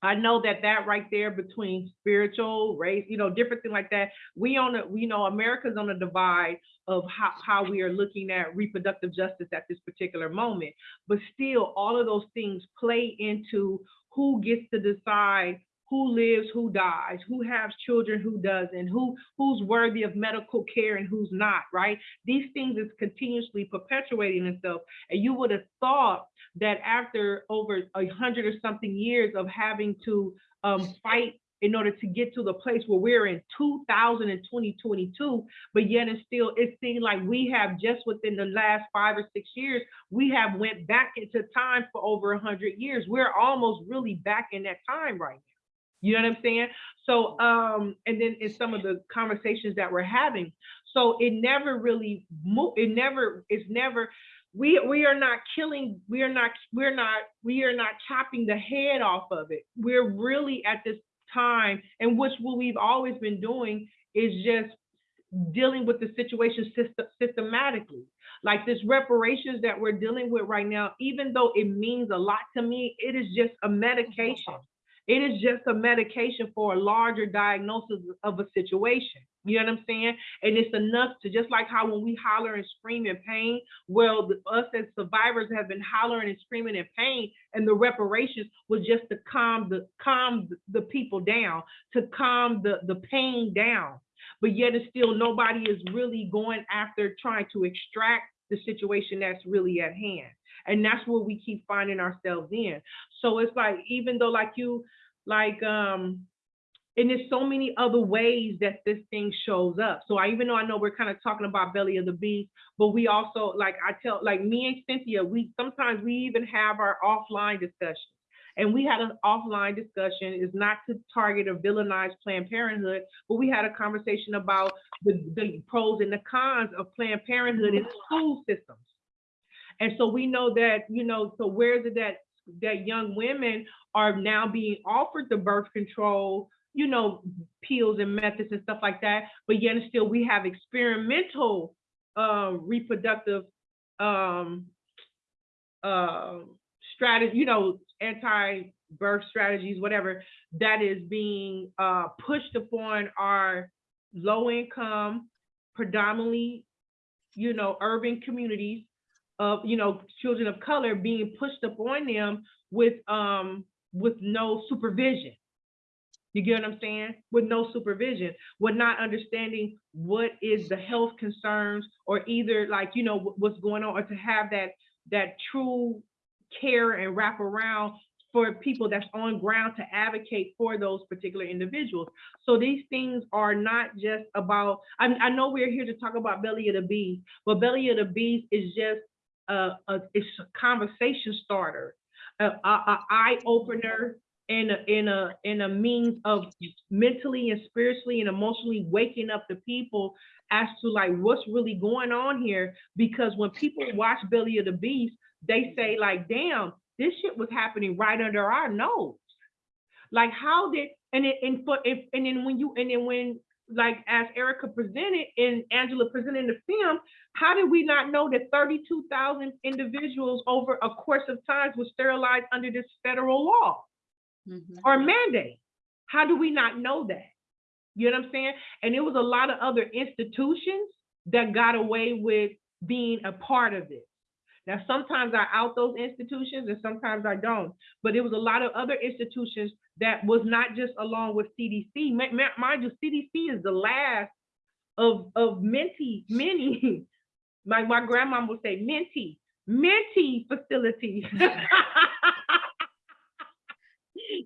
I know that that right there between spiritual, race, you know, different thing like that, we on a, we know America's on a divide of how, how we are looking at reproductive justice at this particular moment. But still, all of those things play into who gets to decide who lives, who dies, who has children, who doesn't, who who's worthy of medical care and who's not, right? These things is continuously perpetuating itself. And you would have thought that after over a hundred or something years of having to um, fight in order to get to the place where we're in 2000 and 2022, but yet and still it seems like we have just within the last five or six years, we have went back into time for over a hundred years. We're almost really back in that time right now. You know what I'm saying? So, um, and then in some of the conversations that we're having, so it never really mo it never, it's never, we, we are not killing, we are not, we're not, we are not chopping the head off of it. We're really at this time, and which what we've always been doing is just dealing with the situation system, systematically. Like this reparations that we're dealing with right now, even though it means a lot to me, it is just a medication. It is just a medication for a larger diagnosis of a situation. You know what I'm saying? And it's enough to just like how when we holler and scream in pain, well, us as survivors have been hollering and screaming in pain, and the reparations was just to calm the calm the people down, to calm the the pain down. But yet, and still, nobody is really going after trying to extract the situation that's really at hand. And that's where we keep finding ourselves in. So it's like, even though like you, like, um, and there's so many other ways that this thing shows up. So I even though I know we're kind of talking about belly of the beast, but we also like I tell like me and Cynthia, we sometimes we even have our offline discussions. And we had an offline discussion, is not to target or villainize Planned Parenthood, but we had a conversation about the, the pros and the cons of Planned Parenthood in school systems. And so we know that, you know, so where is it that that young women are now being offered the birth control, you know, pills and methods and stuff like that, but yet and still we have experimental uh, reproductive um, uh, strategy, you know, anti-birth strategies, whatever, that is being uh, pushed upon our low income, predominantly, you know, urban communities of, you know, children of color being pushed upon them with, um, with no supervision. You get what I'm saying? With no supervision, with not understanding what is the health concerns or either like, you know, what's going on or to have that, that true care and wrap around for people that's on ground to advocate for those particular individuals. So these things are not just about, I, I know we're here to talk about belly of the beast, but belly of the beast is just a, a a conversation starter, a, a, eye opener, and a, in a in a means of mentally and spiritually and emotionally waking up the people as to like what's really going on here. Because when people watch Belly of the Beast, they say like, "Damn, this shit was happening right under our nose." Like how did, and it, and for, and then when you, and then when, like, as Erica presented and Angela presented in the film, how did we not know that thirty-two thousand individuals over a course of times were sterilized under this federal law Mhm. or mandate? How do we not know that? You know what I'm saying? And it was a lot of other institutions that got away with being a part of it. Now, sometimes I out those institutions and sometimes I don't, but it was a lot of other institutions that was not just along with CDC. Mind you, CDC is the last of, of many, many, my, my grandma would say minty, minty facilities.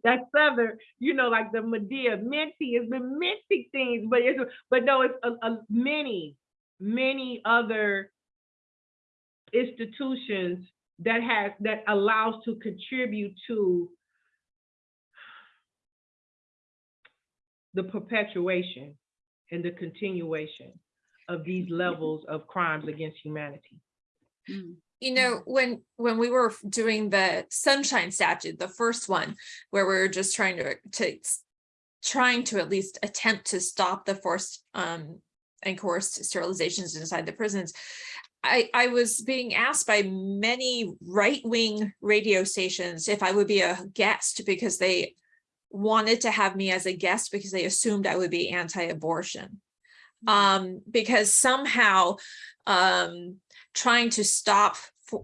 That's southern, you know, like the Madea, minty, it's been minty things, but it's, but no, it's a, a many, many other institutions that has, that allows to contribute to the perpetuation and the continuation of these levels of crimes against humanity. Mm. you know, when, when we were doing the sunshine statute, the first one, where we were just trying to, to trying to at least attempt to stop the forced um and coerced sterilizations inside the prisons. I, I was being asked by many right-wing radio stations if I would be a guest because they wanted to have me as a guest because they assumed I would be anti-abortion. Um, because somehow um trying to stop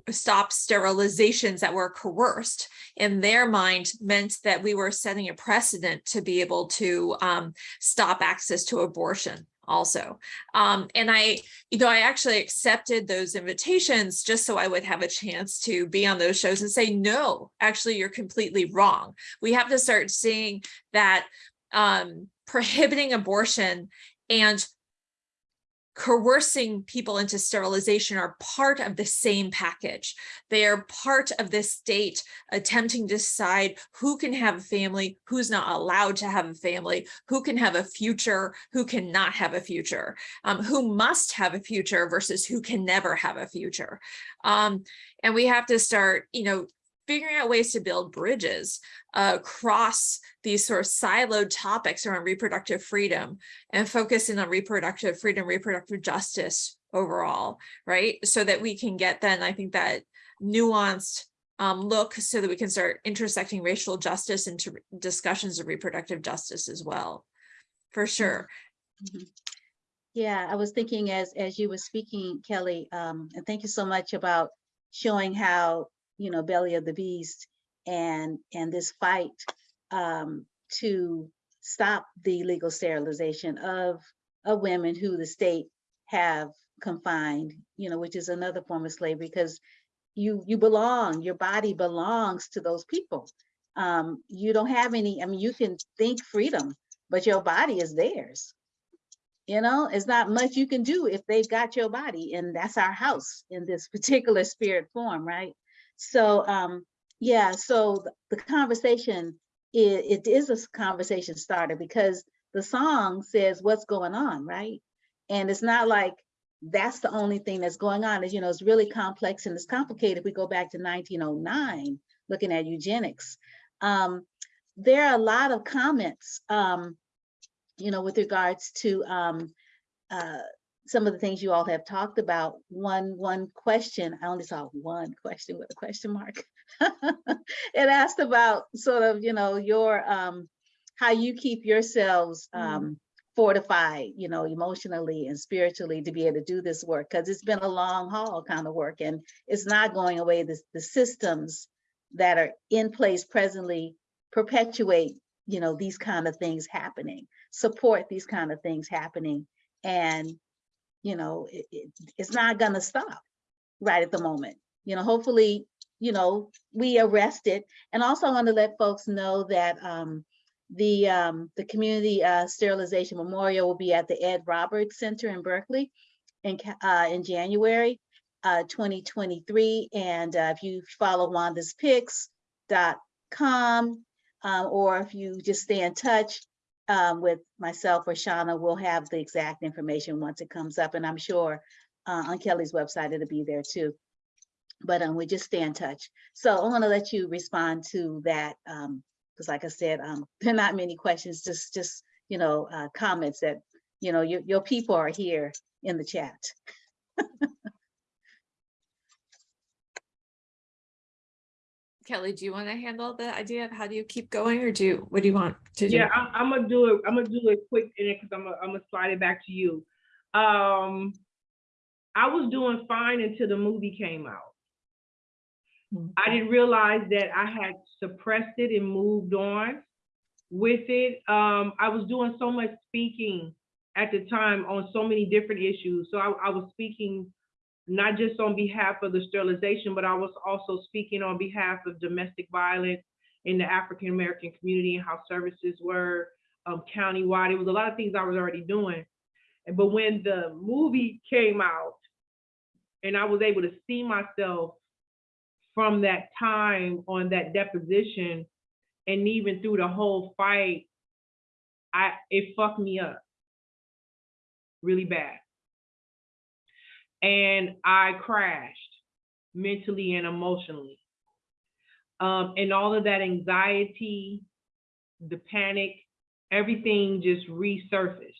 stop sterilizations that were coerced in their mind meant that we were setting a precedent to be able to um, stop access to abortion also. Um, and I, you know, I actually accepted those invitations just so I would have a chance to be on those shows and say, no, actually, you're completely wrong. We have to start seeing that um, prohibiting abortion and coercing people into sterilization are part of the same package. They are part of this state attempting to decide who can have a family, who's not allowed to have a family, who can have a future, who cannot have a future, um, who must have a future versus who can never have a future. Um, and we have to start, you know, figuring out ways to build bridges uh, across these sort of siloed topics around reproductive freedom and focusing on reproductive freedom, reproductive justice overall, right? So that we can get then, I think that nuanced um, look so that we can start intersecting racial justice into discussions of reproductive justice as well, for sure. Mhm. Yeah, I was thinking as, as you were speaking, Kelly, um, and thank you so much about showing how, you know, belly of the beast and, and this fight um, to stop the legal sterilization of, of women who the state have confined, you know, which is another form of slavery because you, you belong, your body belongs to those people. Um, you don't have any, I mean, you can think freedom, but your body is theirs. You know, it's not much you can do if they've got your body and that's our house in this particular spirit form, right? So, um, yeah, so the conversation, it, it is a conversation starter because the song says what's going on, right? And it's not like that's the only thing that's going on. Is you know, it's really complex and it's complicated. If we go back to 1909, looking at eugenics, um, there are a lot of comments, um, you know, with regards to um, uh, some of the things you all have talked about. One one question, I only saw one question with a question mark. it asked about sort of, you know, your um, how you keep yourselves um, fortified, you know, emotionally and spiritually to be able to do this work because it's been a long haul kind of work and it's not going away. The, the systems that are in place presently perpetuate, you know, these kind of things happening, support these kind of things happening. And, you know, it, it, it's not gonna stop right at the moment. You know, hopefully, you know, we arrest it. And also I want to let folks know that um, the um, the Community uh, Sterilization Memorial will be at the Ed Roberts Center in Berkeley in, uh, in January uh, 2023. And uh, if you follow wanda'spics.com um, or if you just stay in touch um, with myself or Shauna, we'll have the exact information once it comes up. And I'm sure uh, on Kelly's website, it'll be there too. But um, we just stay in touch. So I want to let you respond to that um, Because like I said, um, there are not many questions, just, just, you know, uh, comments that, you know, your, your people are here in the chat. Kelly, do you want to handle the idea of how do you keep going or do, you- what do you want to do? Yeah, I'm, I'm gonna do it, I'm gonna do it quick in it, cause I'm gonna, I'm gonna slide it back to you. Um, I was doing fine until the movie came out. Hmm. I didn't realize that I had suppressed it and moved on with it. Um, I was doing so much speaking at the time on so many different issues. So I, I was speaking not just on behalf of the sterilization, but I was also speaking on behalf of domestic violence in the African American community and how services were um, countywide. It was a lot of things I was already doing. But when the movie came out, and I was able to see myself from that time on that deposition, and even through the whole fight, I it fucked me up really bad. And I crashed mentally and emotionally. Um, and all of that anxiety, the panic, everything just resurfaced.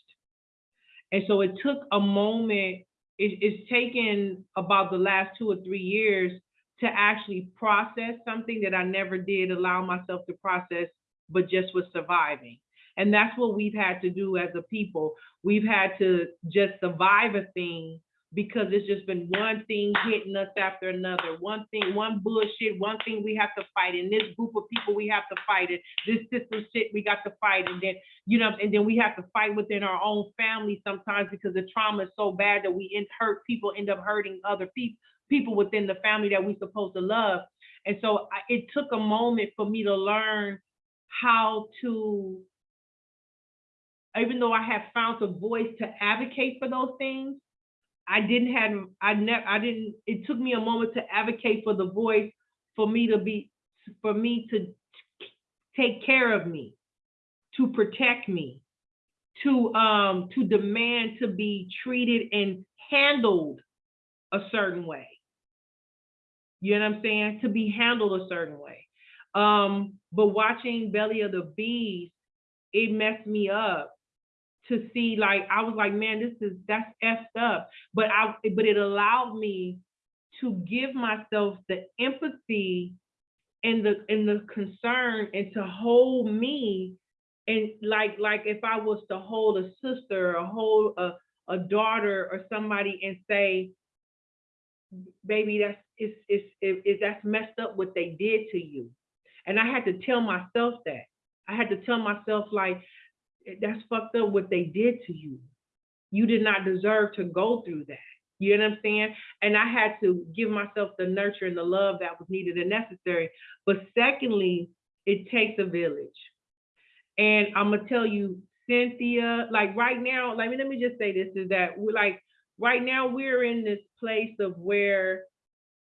And so it took a moment, it, it's taken about the last two or three years to actually process something that I never did allow myself to process, but just was surviving. And that's what we've had to do as a people. We've had to just survive a thing because it's just been one thing hitting us after another, one thing, one bullshit, one thing we have to fight, and this group of people we have to fight it, this system shit we got to fight, and then, you know, and then we have to fight within our own family sometimes because the trauma is so bad that we in, hurt people, end up hurting other people, people within the family that we supposed to love. And so I, it took a moment for me to learn how to, even though I have found a voice to advocate for those things, I didn't have, I never, I didn't, it took me a moment to advocate for the voice, for me to be, for me to take care of me, to protect me, to, um, to demand to be treated and handled a certain way. You know what I'm saying? To be handled a certain way. Um, but watching Belly of the Beast, it messed me up to see like I was like, man, this is that's effed up. But I but it allowed me to give myself the empathy and the and the concern and to hold me and like like if I was to hold a sister or hold a, a daughter or somebody and say, baby, that's it's it's it, it, that's messed up what they did to you. And I had to tell myself that. I had to tell myself like that's fucked up what they did to you. You did not deserve to go through that. You know what I'm saying? And I had to give myself the nurture and the love that was needed and necessary. But secondly, it takes a village. And I'm gonna tell you, Cynthia, like right now, like let me just say this is that we're like right now we're in this place of where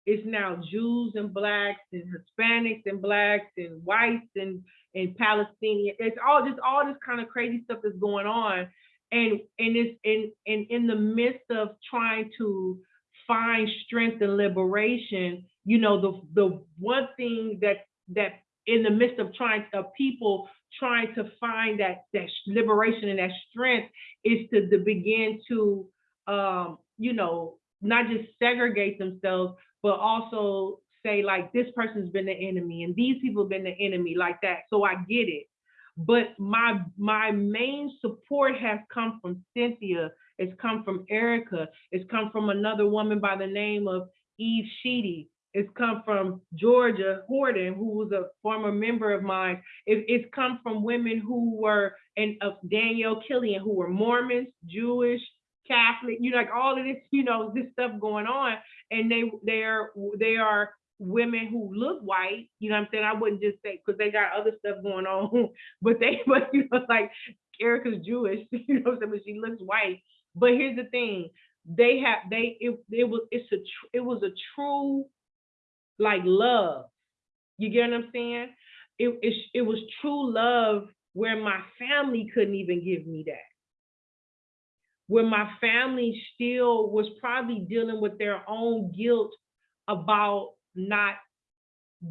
it's now Jews and blacks and Hispanics and blacks and whites and and Palestinian. It's all just all this kind of crazy stuff that's going on. And and it's in in in the midst of trying to find strength and liberation, you know, the the one thing that that in the midst of trying of people trying to find that that liberation and that strength is to, to begin to um, you know, not just segregate themselves, but also say like this person's been the enemy and these people have been the enemy like that. So I get it. But my my main support has come from Cynthia, it's come from Erica, it's come from another woman by the name of Eve Sheedy. It's come from Georgia Horton, who was a former member of mine. It, it's come from women who were, and of Danielle Killian, who were Mormons, Jewish, Catholic, you know, like all of this, you know, this stuff going on. And they they are they are women who look white, you know what I'm saying? I wouldn't just say because they got other stuff going on, but they but you know, like Erica's Jewish, you know what I'm saying? But she looks white. But here's the thing, they have they it, it was it's a it was a true like love. You get what I'm saying? It, it, it was true love where my family couldn't even give me that where my family still was probably dealing with their own guilt about not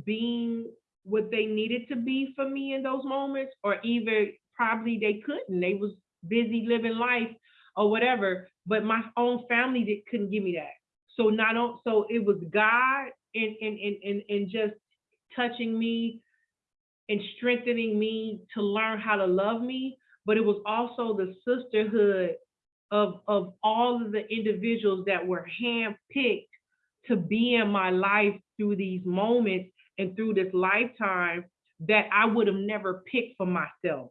being what they needed to be for me in those moments, or even probably they couldn't. They was busy living life or whatever. But my own family that couldn't give me that. So not on, so it was God and and and and, and just touching me and strengthening me to learn how to love me. But it was also the sisterhood of of all of the individuals that were handpicked to be in my life through these moments and through this lifetime that I would have never picked for myself.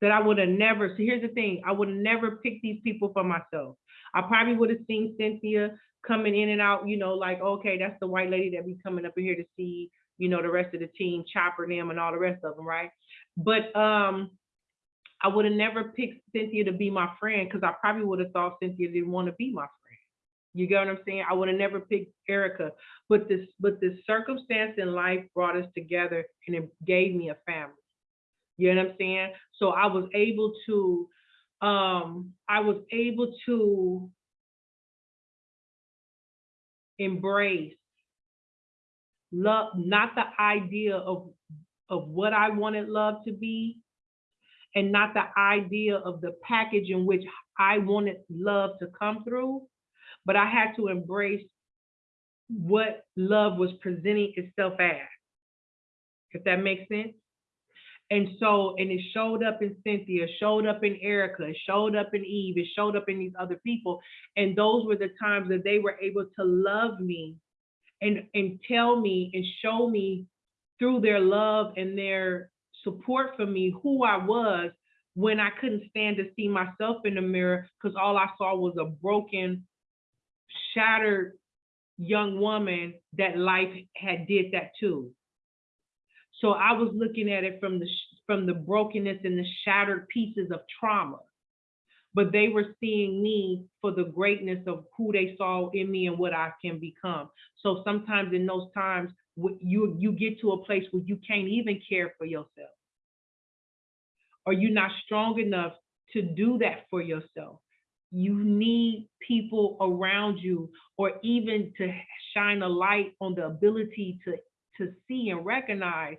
That I would have never, so here's the thing, I would have never picked these people for myself. I probably would have seen Cynthia coming in and out, you know, like, okay, that's the white lady that be coming up in here to see, you know, the rest of the team, Chopper them and all the rest of them, right? But um, I would have never picked Cynthia to be my friend because I probably would have thought Cynthia didn't want to be my friend. You get what I'm saying? I would have never picked Erica, but this, but this circumstance in life brought us together and it gave me a family. You know what I'm saying? So I was able to, um, I was able to embrace love, not the idea of, of what I wanted love to be, and not the idea of the package in which I wanted love to come through, but I had to embrace what love was presenting itself as, if that makes sense. And so, and it showed up in Cynthia, showed up in Erica, showed up in Eve, it showed up in these other people. And those were the times that they were able to love me and, and tell me and show me through their love and their support for me who I was when I couldn't stand to see myself in the mirror because all I saw was a broken, shattered young woman that life had did that to. So I was looking at it from the from the brokenness and the shattered pieces of trauma. But they were seeing me for the greatness of who they saw in me and what I can become. So sometimes in those times, you you get to a place where you can't even care for yourself. Or you're not strong enough to do that for yourself. You need people around you or even to shine a light on the ability to to see and recognize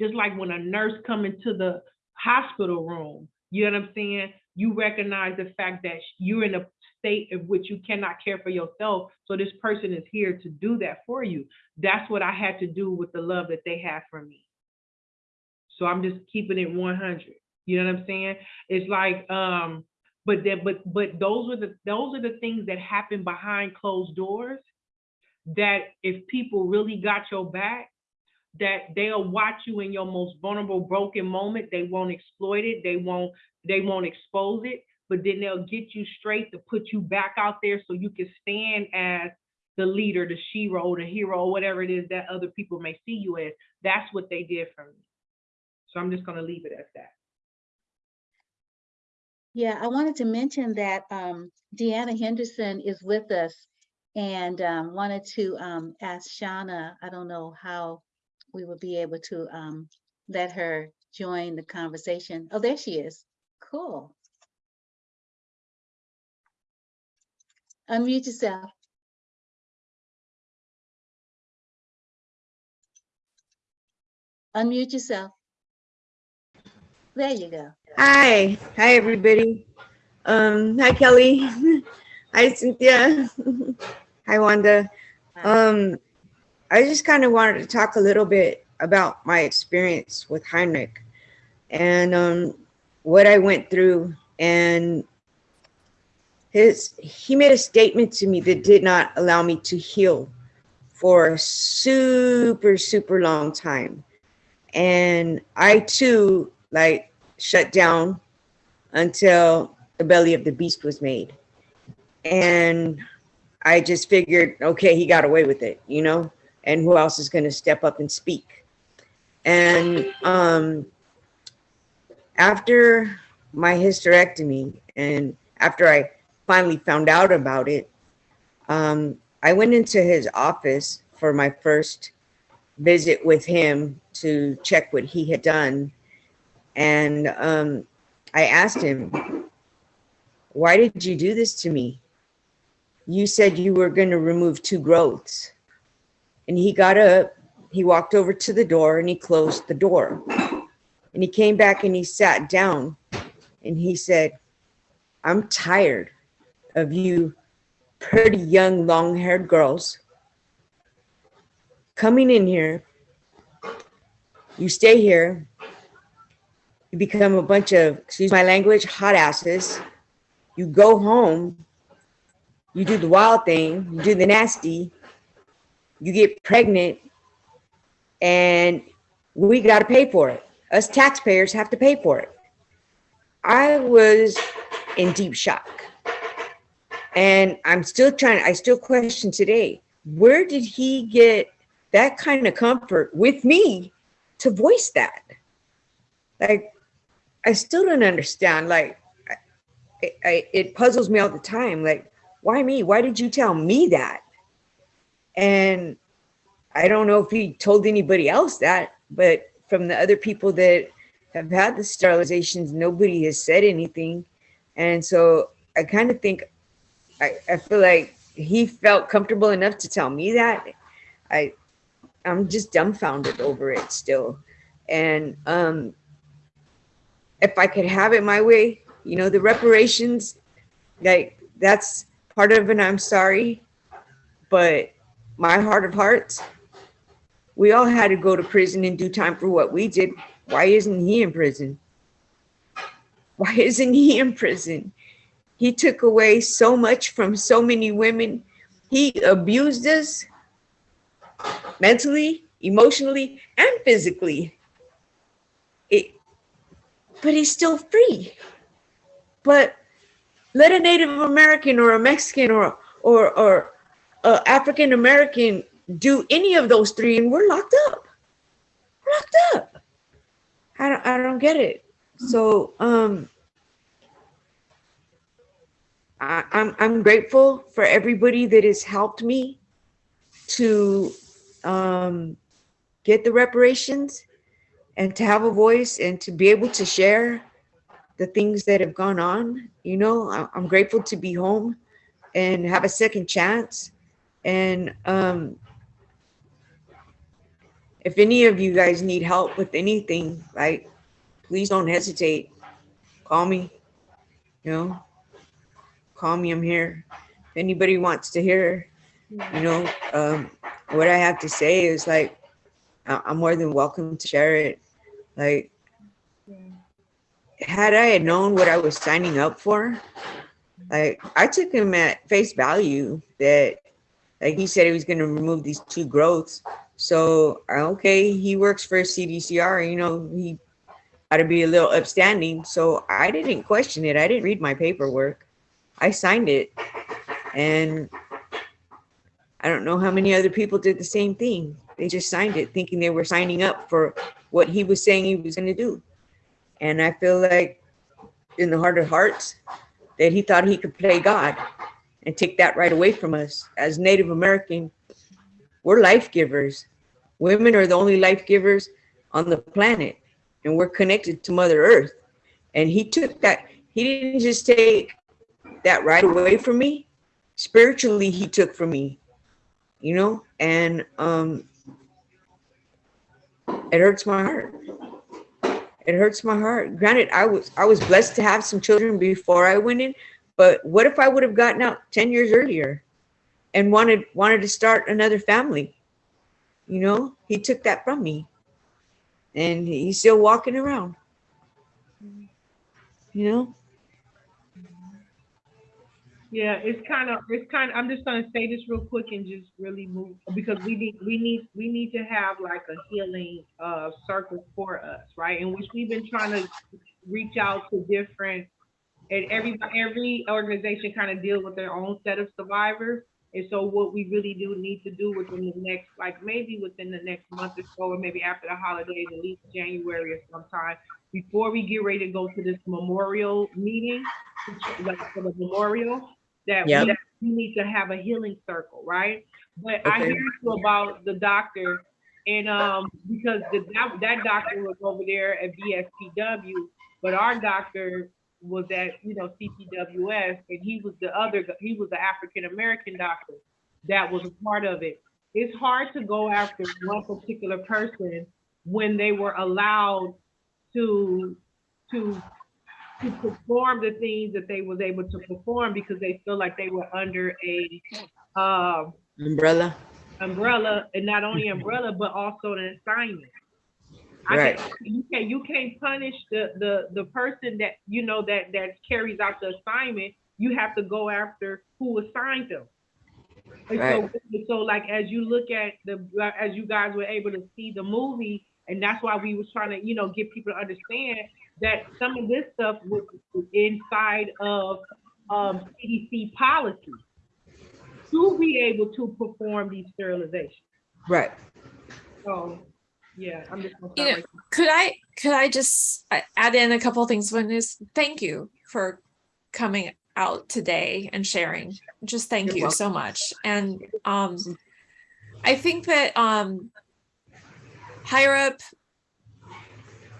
just like when a nurse come into the hospital room, you know what I'm saying? You recognize the fact that you're in a state in which you cannot care for yourself. So this person is here to do that for you. That's what I had to do with the love that they had for me. So I'm just keeping it 100. You know what I'm saying? It's like, um, but that, but but those are the those are the things that happen behind closed doors. That if people really got your back, that they'll watch you in your most vulnerable broken moment they won't exploit it they won't they won't expose it but then they'll get you straight to put you back out there so you can stand as the leader the shero the hero whatever it is that other people may see you as that's what they did for me so i'm just going to leave it at that Yeah, I wanted to mention that um, Deanna Henderson is with us and um, wanted to um, ask Shauna, I don't know how we would be able to um, let her join the conversation. Oh, there she is. Cool. Unmute yourself. Unmute yourself. There you go. Hi, hi everybody. Um, hi Kelly. hi Cynthia. hi Wanda. Um, I just kind of wanted to talk a little bit about my experience with Heinrich and um, what I went through. And his he made a statement to me that did not allow me to heal for a super super long time. And I too like shut down until the belly of the beast was made. And I just figured, okay, he got away with it, you know, and who else is going to step up and speak? And um, after my hysterectomy and after I finally found out about it, um, I went into his office for my first visit with him to check what he had done. And um, I asked him, why did you do this to me? You said you were going to remove two growths. And he got up he walked over to the door and he closed the door. And he came back and he sat down and he said, I'm tired of you pretty young, long haired girls coming in here. You stay here. You become a bunch of, excuse my language, hot asses. You go home. You do the wild thing. You do the nasty. You get pregnant. And we got to pay for it. Us taxpayers have to pay for it. I was in deep shock. And I'm still trying, I still question today, where did he get that kind of comfort with me to voice that? Like, I still don't understand. Like, I, I, it puzzles me all the time. Like, why me? Why did you tell me that? And I don't know if he told anybody else that, but from the other people that have had the sterilizations, nobody has said anything. And so I kind of think, I, I feel like he felt comfortable enough to tell me that. I, I'm just dumbfounded over it still. And um, if I could have it my way, you know, the reparations, like that's part of an I'm sorry, but my heart of hearts, we all had to go to prison and do time for what we did. Why isn't he in prison? Why isn't he in prison? He took away so much from so many women. He abused us mentally, emotionally, and physically. It, but he's still free. But let a Native American or a Mexican or or or a African American do any of those three, and we're locked up. Locked up. I don't I don't get it. So um I, I'm I'm grateful for everybody that has helped me to um, get the reparations and to have a voice and to be able to share the things that have gone on. You know, I- I'm grateful to be home and have a second chance. And um, if any of you guys need help with anything, like, please don't hesitate. Call me, you know, call me. I'm here. If anybody wants to hear, you know, um, what I have to say is like, I'm more than welcome to share it. Like, had I had known what I was signing up for, like I took him at face value that, like he said he was going to remove these two growths. So okay, he works for CDCR. You know, he ought to be a little upstanding. So I didn't question it. I didn't read my paperwork. I signed it, and I don't know how many other people did the same thing. They just signed it thinking they were signing up for what he was saying he was going to do. And I feel like in the heart of hearts that he thought he could play God and take that right away from us. As Native American, we're life givers. Women are the only life givers on the planet, and we're connected to Mother Earth. And he took that, he didn't just that right away from me. Spiritually, he took from me you know, and um, it hurts my heart. It hurts my heart. Granted, I was I was blessed to have some children before I went in, but what if I would have gotten out ten years earlier, and wanted wanted to start another family? You know, he took that from me, and he's still walking around. You know, Yeah, it's kind of, it's kind of, I'm just gonna say this real quick and just really move, because we need, we need, we need to have like a healing, uh, circle for us, right? In which we've been trying to reach out to different, and every, every organization kind of deal with their own set of survivors. And so what we really do need to do within the next, like maybe within the next month or so, or maybe after the holidays, at least January or sometime, before we get ready to go to this memorial meeting, like for the memorial, that we, Yep. that we need to have a healing circle, right? But I hear you about the doctor, and um, because the, that, that doctor was over there at VSPW, but our doctor was at, you know, CPWS, and he was the other, he was the African American doctor that was a part of it. it's hard to go after one particular person when they were allowed to, to, to perform the things that they was able to perform because they feel like they were under a, um, Umbrella. umbrella, and not only umbrella, but also an assignment. I Right. you can't, you can't punish the, the, the person that, you know, that, that carries out the assignment. You have to go after who assigned them. And so, so like, as you look at the, as you guys were able to see the movie, and that's why we was trying to, you know, get people to understand that some of this stuff was inside of, um, CDC policy to be able to perform these sterilizations. Right. So, yeah, I'm just. gonna You know, right Could I, could I just uh, add in a couple of things? One is, thank you for coming out today and sharing. Just thank You're you welcome. so much. And um, I think that um, higher up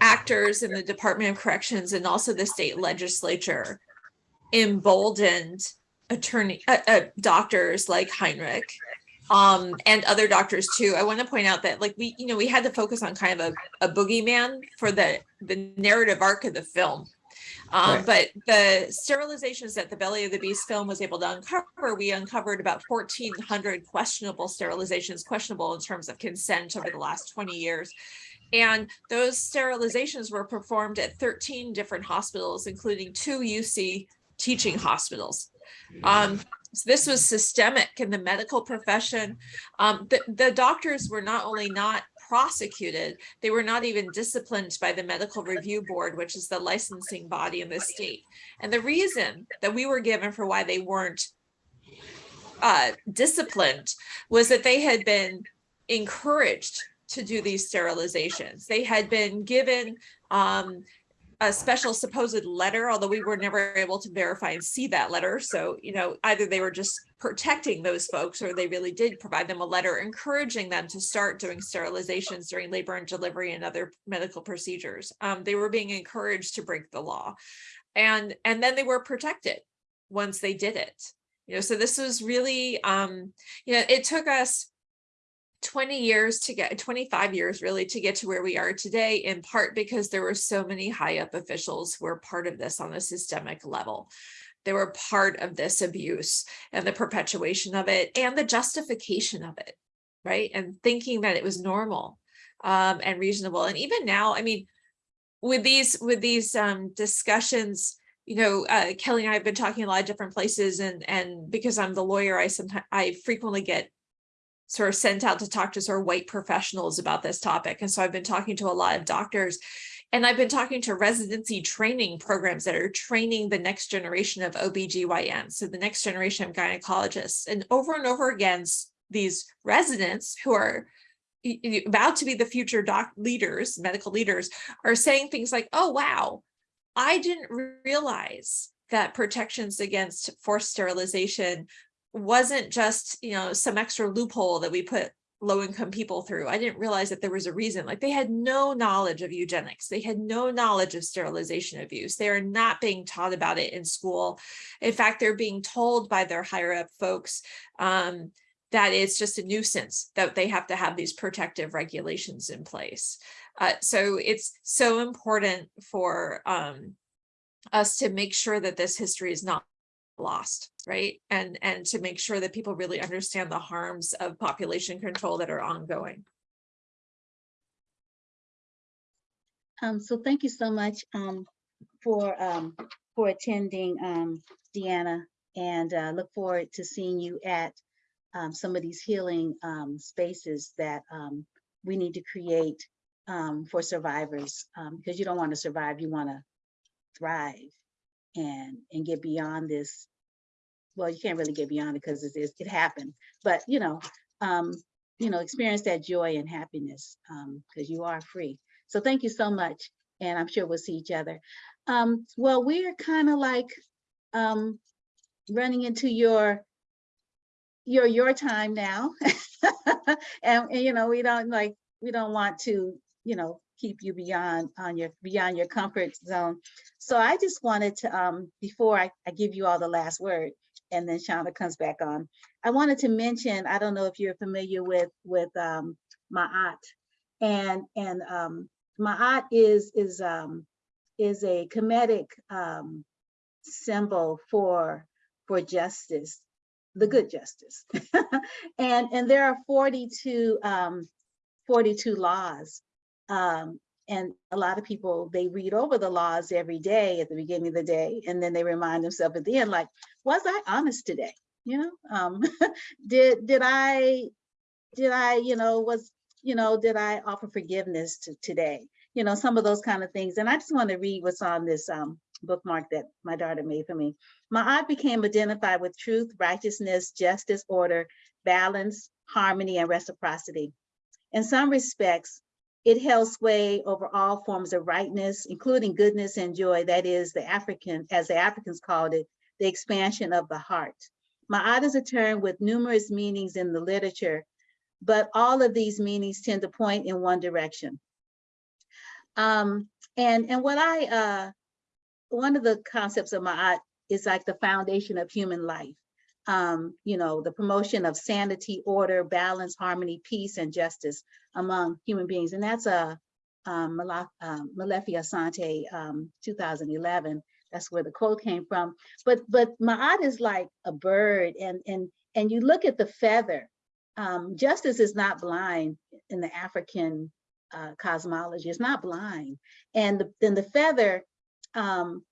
actors in the Department of Corrections and also the state legislature emboldened attorney, uh, uh, doctors like Heinrich um, and other doctors too. I want to point out that like we, you know, we had to focus on kind of a, a boogeyman for the, the narrative arc of the film. Um, Right. but the sterilizations that the Belly of the Beast film was able to uncover, we uncovered about fourteen hundred questionable sterilizations, questionable in terms of consent over the last twenty years. And those sterilizations were performed at thirteen different hospitals, including two UC teaching hospitals. Um, so this was systemic in the medical profession. Um, the, the doctors were not only not prosecuted, they were not even disciplined by the medical review board, which is the licensing body in the state. And the reason that we were given for why they weren't uh, disciplined was that they had been encouraged to do these sterilizations. They had been given um, a special supposed letter, although we were never able to verify and see that letter. So, you know, either they were just protecting those folks or they really did provide them a letter encouraging them to start doing sterilizations during labor and delivery and other medical procedures. Um, they were being encouraged to break the law. And, and then they were protected once they did it. You know, so this was really, um, you know, it took us 20 years to get 25 years really to get to where we are today in part because there were so many high up officials who were part of this on a systemic level. They were part of this abuse and the perpetuation of it and the justification of it right? And thinking that it was normal um, and reasonable. And even now i mean with these with these um, discussions you know uh, kelly and i have been talking a lot of different places and and because i'm the lawyer i sometimes i frequently get sort of sent out to talk to sort of white professionals about this topic. And so I've been talking to a lot of doctors and I've been talking to residency training programs that are training the next generation of OBGYN. So the next generation of gynecologists and over and over again, these residents who are about to be the future doc leaders, medical leaders are saying things like, oh, wow, I didn't realize that protections against forced sterilization wasn't just, you know, some extra loophole that we put low income people through. I didn't realize that there was a reason. Like they had no knowledge of eugenics. They had no knowledge of sterilization abuse. They are not being taught about it in school. In fact, they're being told by their higher up folks um, that it's just a nuisance that they have to have these protective regulations in place. Uh, so it's so important for um, us to make sure that this history is not lost, right? And and to make sure that people really understand the harms of population control that are ongoing. Um, so thank you so much, um, for, um, for attending, um, Deanna. And, uh, look forward to seeing you at, um, some of these healing, um, spaces that, um, we need to create, um, for survivors. Um, because you don't want to survive, you want to thrive and, and get beyond this. Well, you can't really get beyond it because it is, it happened, but you know, um, you know, experience that joy and happiness, um, because you are free. So thank you so much. And I'm sure we'll see each other. Um, well, we're kind of like um, running into your your your time now. and, and, you know, we don't like we don't want to, you know, keep you beyond on your beyond your comfort zone. So I just wanted to um before I, I give you all the last word and then Shauna comes back on. I wanted to mention, I don't know if you're familiar with, with um, Ma'at. And, and um, Ma'at is, is, um, is a Kemetic um, symbol for, for justice, the good justice. And, and there are 42, um, 42 laws. Um, and a lot of people, they read over the laws every day at the beginning of the day, and then they remind themselves at the end, like, was I honest today? You know, um, did, did I, did I, you know, was, you know, did I offer forgiveness to today? You know, some of those kind of things. And I just want to read what's on this um, bookmark that my daughter made for me. Ma'at became identified with truth, righteousness, justice, order, balance, harmony, and reciprocity. In some respects, it held sway over all forms of rightness, including goodness and joy. That is the African, as the Africans called it, the expansion of the heart. Ma'at is a term with numerous meanings in the literature, but all of these meanings tend to point in one direction. Um, and, and what I, uh, one of the concepts of Ma'at is like the foundation of human life. Um, you know, the promotion of sanity, order, balance, harmony, peace, and justice among human beings. And that's a um, Mala- um, Molefi Asante, um, 2011. That's where the quote came from. But but Ma'at is like a bird, and and and you look at the feather. Um, justice is not blind in the African uh, cosmology. It's not blind, and the, then the feather, um,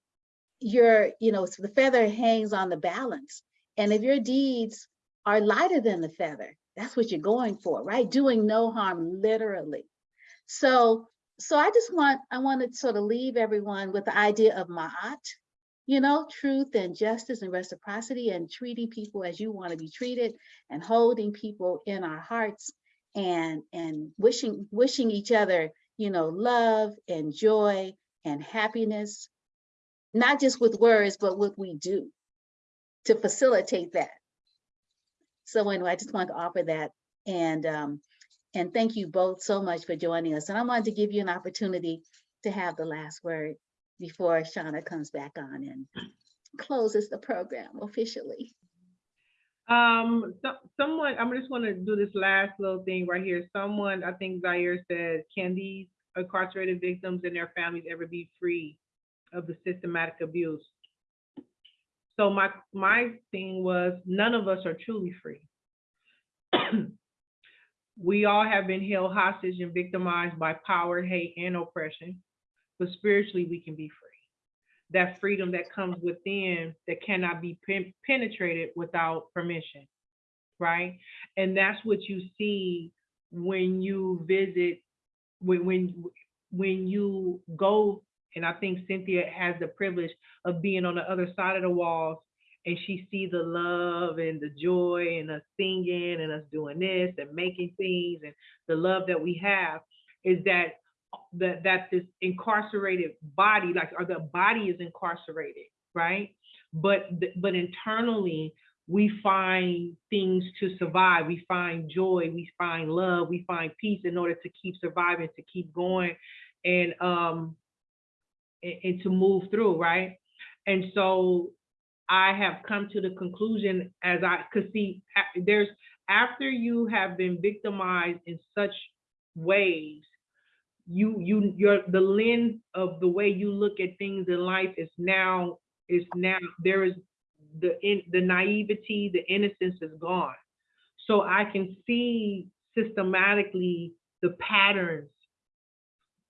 your you know, so the feather hangs on the balance. And if your deeds are lighter than the feather, that's what you're going for, right? Doing no harm, literally. So, so I just want, I want to sort of leave everyone with the idea of ma'at, you know, truth and justice and reciprocity and treating people as you want to be treated and holding people in our hearts and, and wishing, wishing each other, you know, love and joy and happiness, not just with words, but what we do to facilitate that. So anyway, I just wanted to offer that and um, and thank you both so much for joining us. And I wanted to give you an opportunity to have the last word before Shauna comes back on and closes the program officially. Um, so, someone, I'm just want to do this last little thing right here. Someone, I think Zaire said, can these incarcerated victims and their families ever be free of the systematic abuse? So my, my thing was, none of us are truly free. We all have been held hostage and victimized by power, hate, and oppression, but spiritually, we can be free. That freedom that comes within that cannot be pen- penetrated without permission, right? And that's what you see when you visit, when, when, when you go, and I think Cynthia has the privilege of being on the other side of the walls and she sees the love and the joy and us singing and us doing this and making things and the love that we have is that that that this incarcerated body like or the body is incarcerated right? But but internally we find things to survive. We find joy we find love we find peace in order to keep surviving to keep going. And um and, to move through right and so I have come to the conclusion as I could see there's after you have been victimized in such ways, you you your the lens of the way you look at things in life is now is now there is the in the naivety, the innocence is gone. So I can see systematically the patterns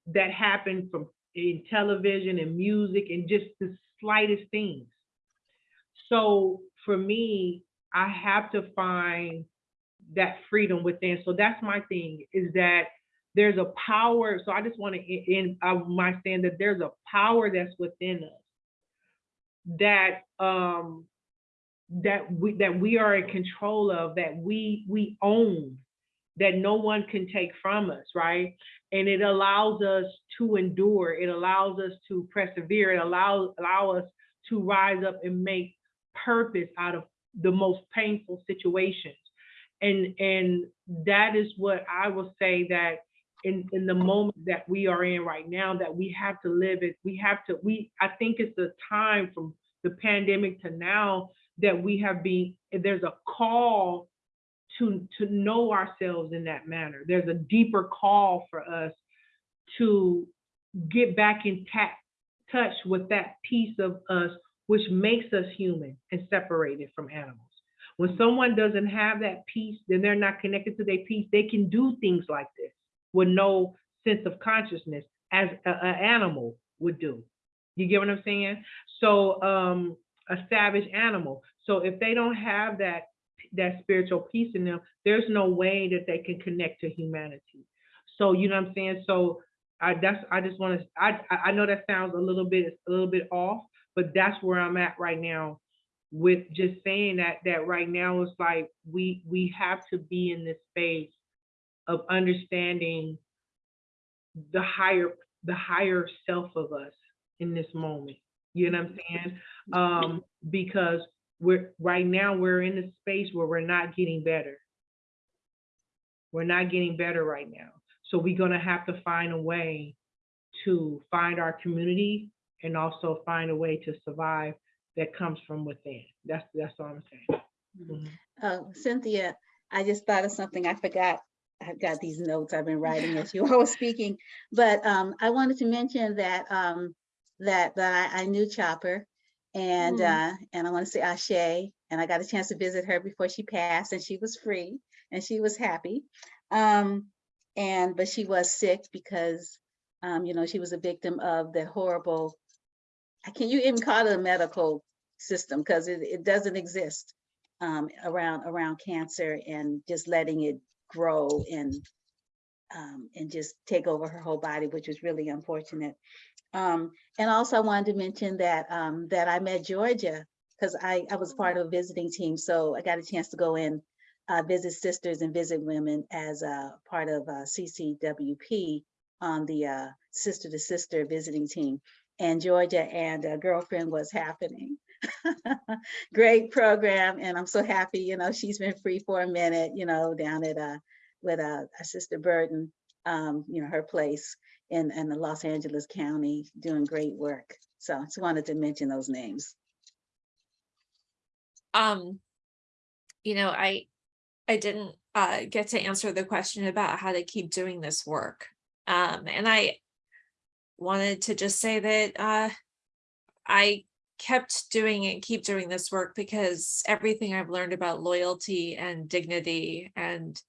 that happen from in television and music and just the slightest things. So for me, I have to find that freedom within. So that's my thing is that there's a power. So I just want to in might saying that there's a power that's within us that um that we that we are in control of, that we we own, that no one can take from us, right? And it allows us to endure. It allows us to persevere. It allows allow us to rise up and make purpose out of the most painful situations. And and that is what I will say that in, in the moment that we are in right now, that we have to live it, we have to, we I think it's the time from the pandemic to now that we have been, there's a call to, to know ourselves in that manner. There's a deeper call for us to get back in touch with that piece of us which makes us human and separated from animals. When someone doesn't have that piece, then they're not connected to their piece. They can do things like this with no sense of consciousness as an animal would do. You get what I'm saying? So um, a savage animal. So if they don't have that that spiritual peace in them, there's no way that they can connect to humanity. So you know what I'm saying? So I that's I just want to I I know that sounds a little bit a little bit off, but that's where I'm at right now with just saying that that right now it's like we we have to be in this space of understanding the higher the higher self of us in this moment. You know what I'm saying? Um, because we're right now we're in a space where we're not getting better. We're not getting better right now. So we're gonna have to find a way to find our community and also find a way to survive that comes from within. That's that's all I'm saying. Mhm. Uh, Cynthia, I just thought of something. I forgot. I've got these notes I've been writing as you were speaking. But um, I wanted to mention that um, that that I, I knew Chopper, and Mm. uh, and I want to say Ashe, and I got a chance to visit her before she passed, and she was free and she was happy. Um, and but she was sick because um, you know she was a victim of the horrible. I can't you even call it a medical system because it, it doesn't exist um, around around cancer and just letting it grow and um, and just take over her whole body, which was really unfortunate. Um, and also, I wanted to mention that um, that I met Georgia because I I was part of a visiting team, so I got a chance to go in uh, visit sisters and visit women as a part of uh, CCWP on the uh, sister to sister visiting team. And Georgia and a girlfriend was happening. Great program, and I'm so happy. You know, she's been free for a minute. You know, down at uh with uh, sister Burton, um, you know, her place in in the Los Angeles County, doing great work. So I just wanted to mention those names. um, you know, I, I didn't uh get to answer the question about how to keep doing this work. Um, and I wanted to just say that uh, I kept doing and keep doing this work because everything I've learned about loyalty and dignity and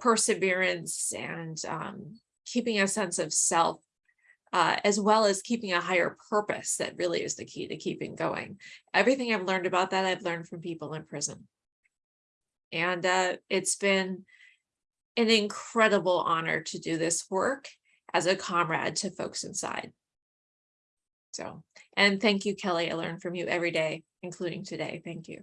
perseverance and um, keeping a sense of self uh, as well as keeping a higher purpose that really is the key to keeping going. Everything I've learned about that, I've learned from people in prison. And uh, it's been an incredible honor to do this work as a comrade to folks inside. So, and thank you, Kelly. I learn from you every day, including today. Thank you.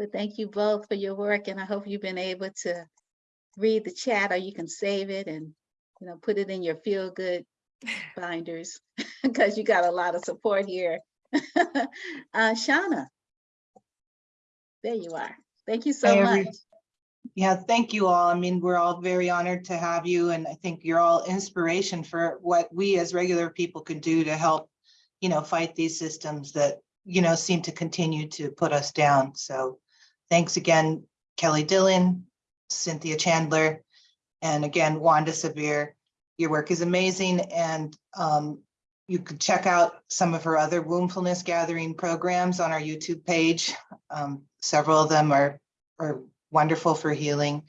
Well, thank you both for your work, and I hope you've been able to read the chat, or you can save it and you know put it in your feel good binders because you got a lot of support here. uh, Shauna, there you are. Thank you so Hi, much. Yeah, thank you all. I mean, we're all very honored to have you and I think you're all inspiration for what we as regular people can do to help, you know, fight these systems that, you know, seem to continue to put us down. So thanks again, Kelly Dillon, Cynthia Chandler, and again, Wanda Sabir. Your work is amazing and um, you could check out some of her other wombfulness gathering programs on our YouTube page. Um, Several of them are, are wonderful for healing.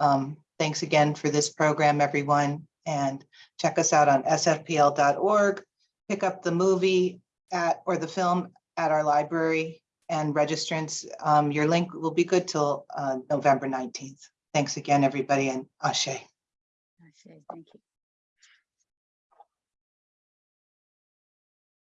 Um, thanks again for this program, everyone, and check us out on sfpl.org. Pick up the movie at, or the film at our library and registrants. Um, your link will be good till uh, November 19th. Thanks again, everybody, and Ashe. Ashe, Thank you.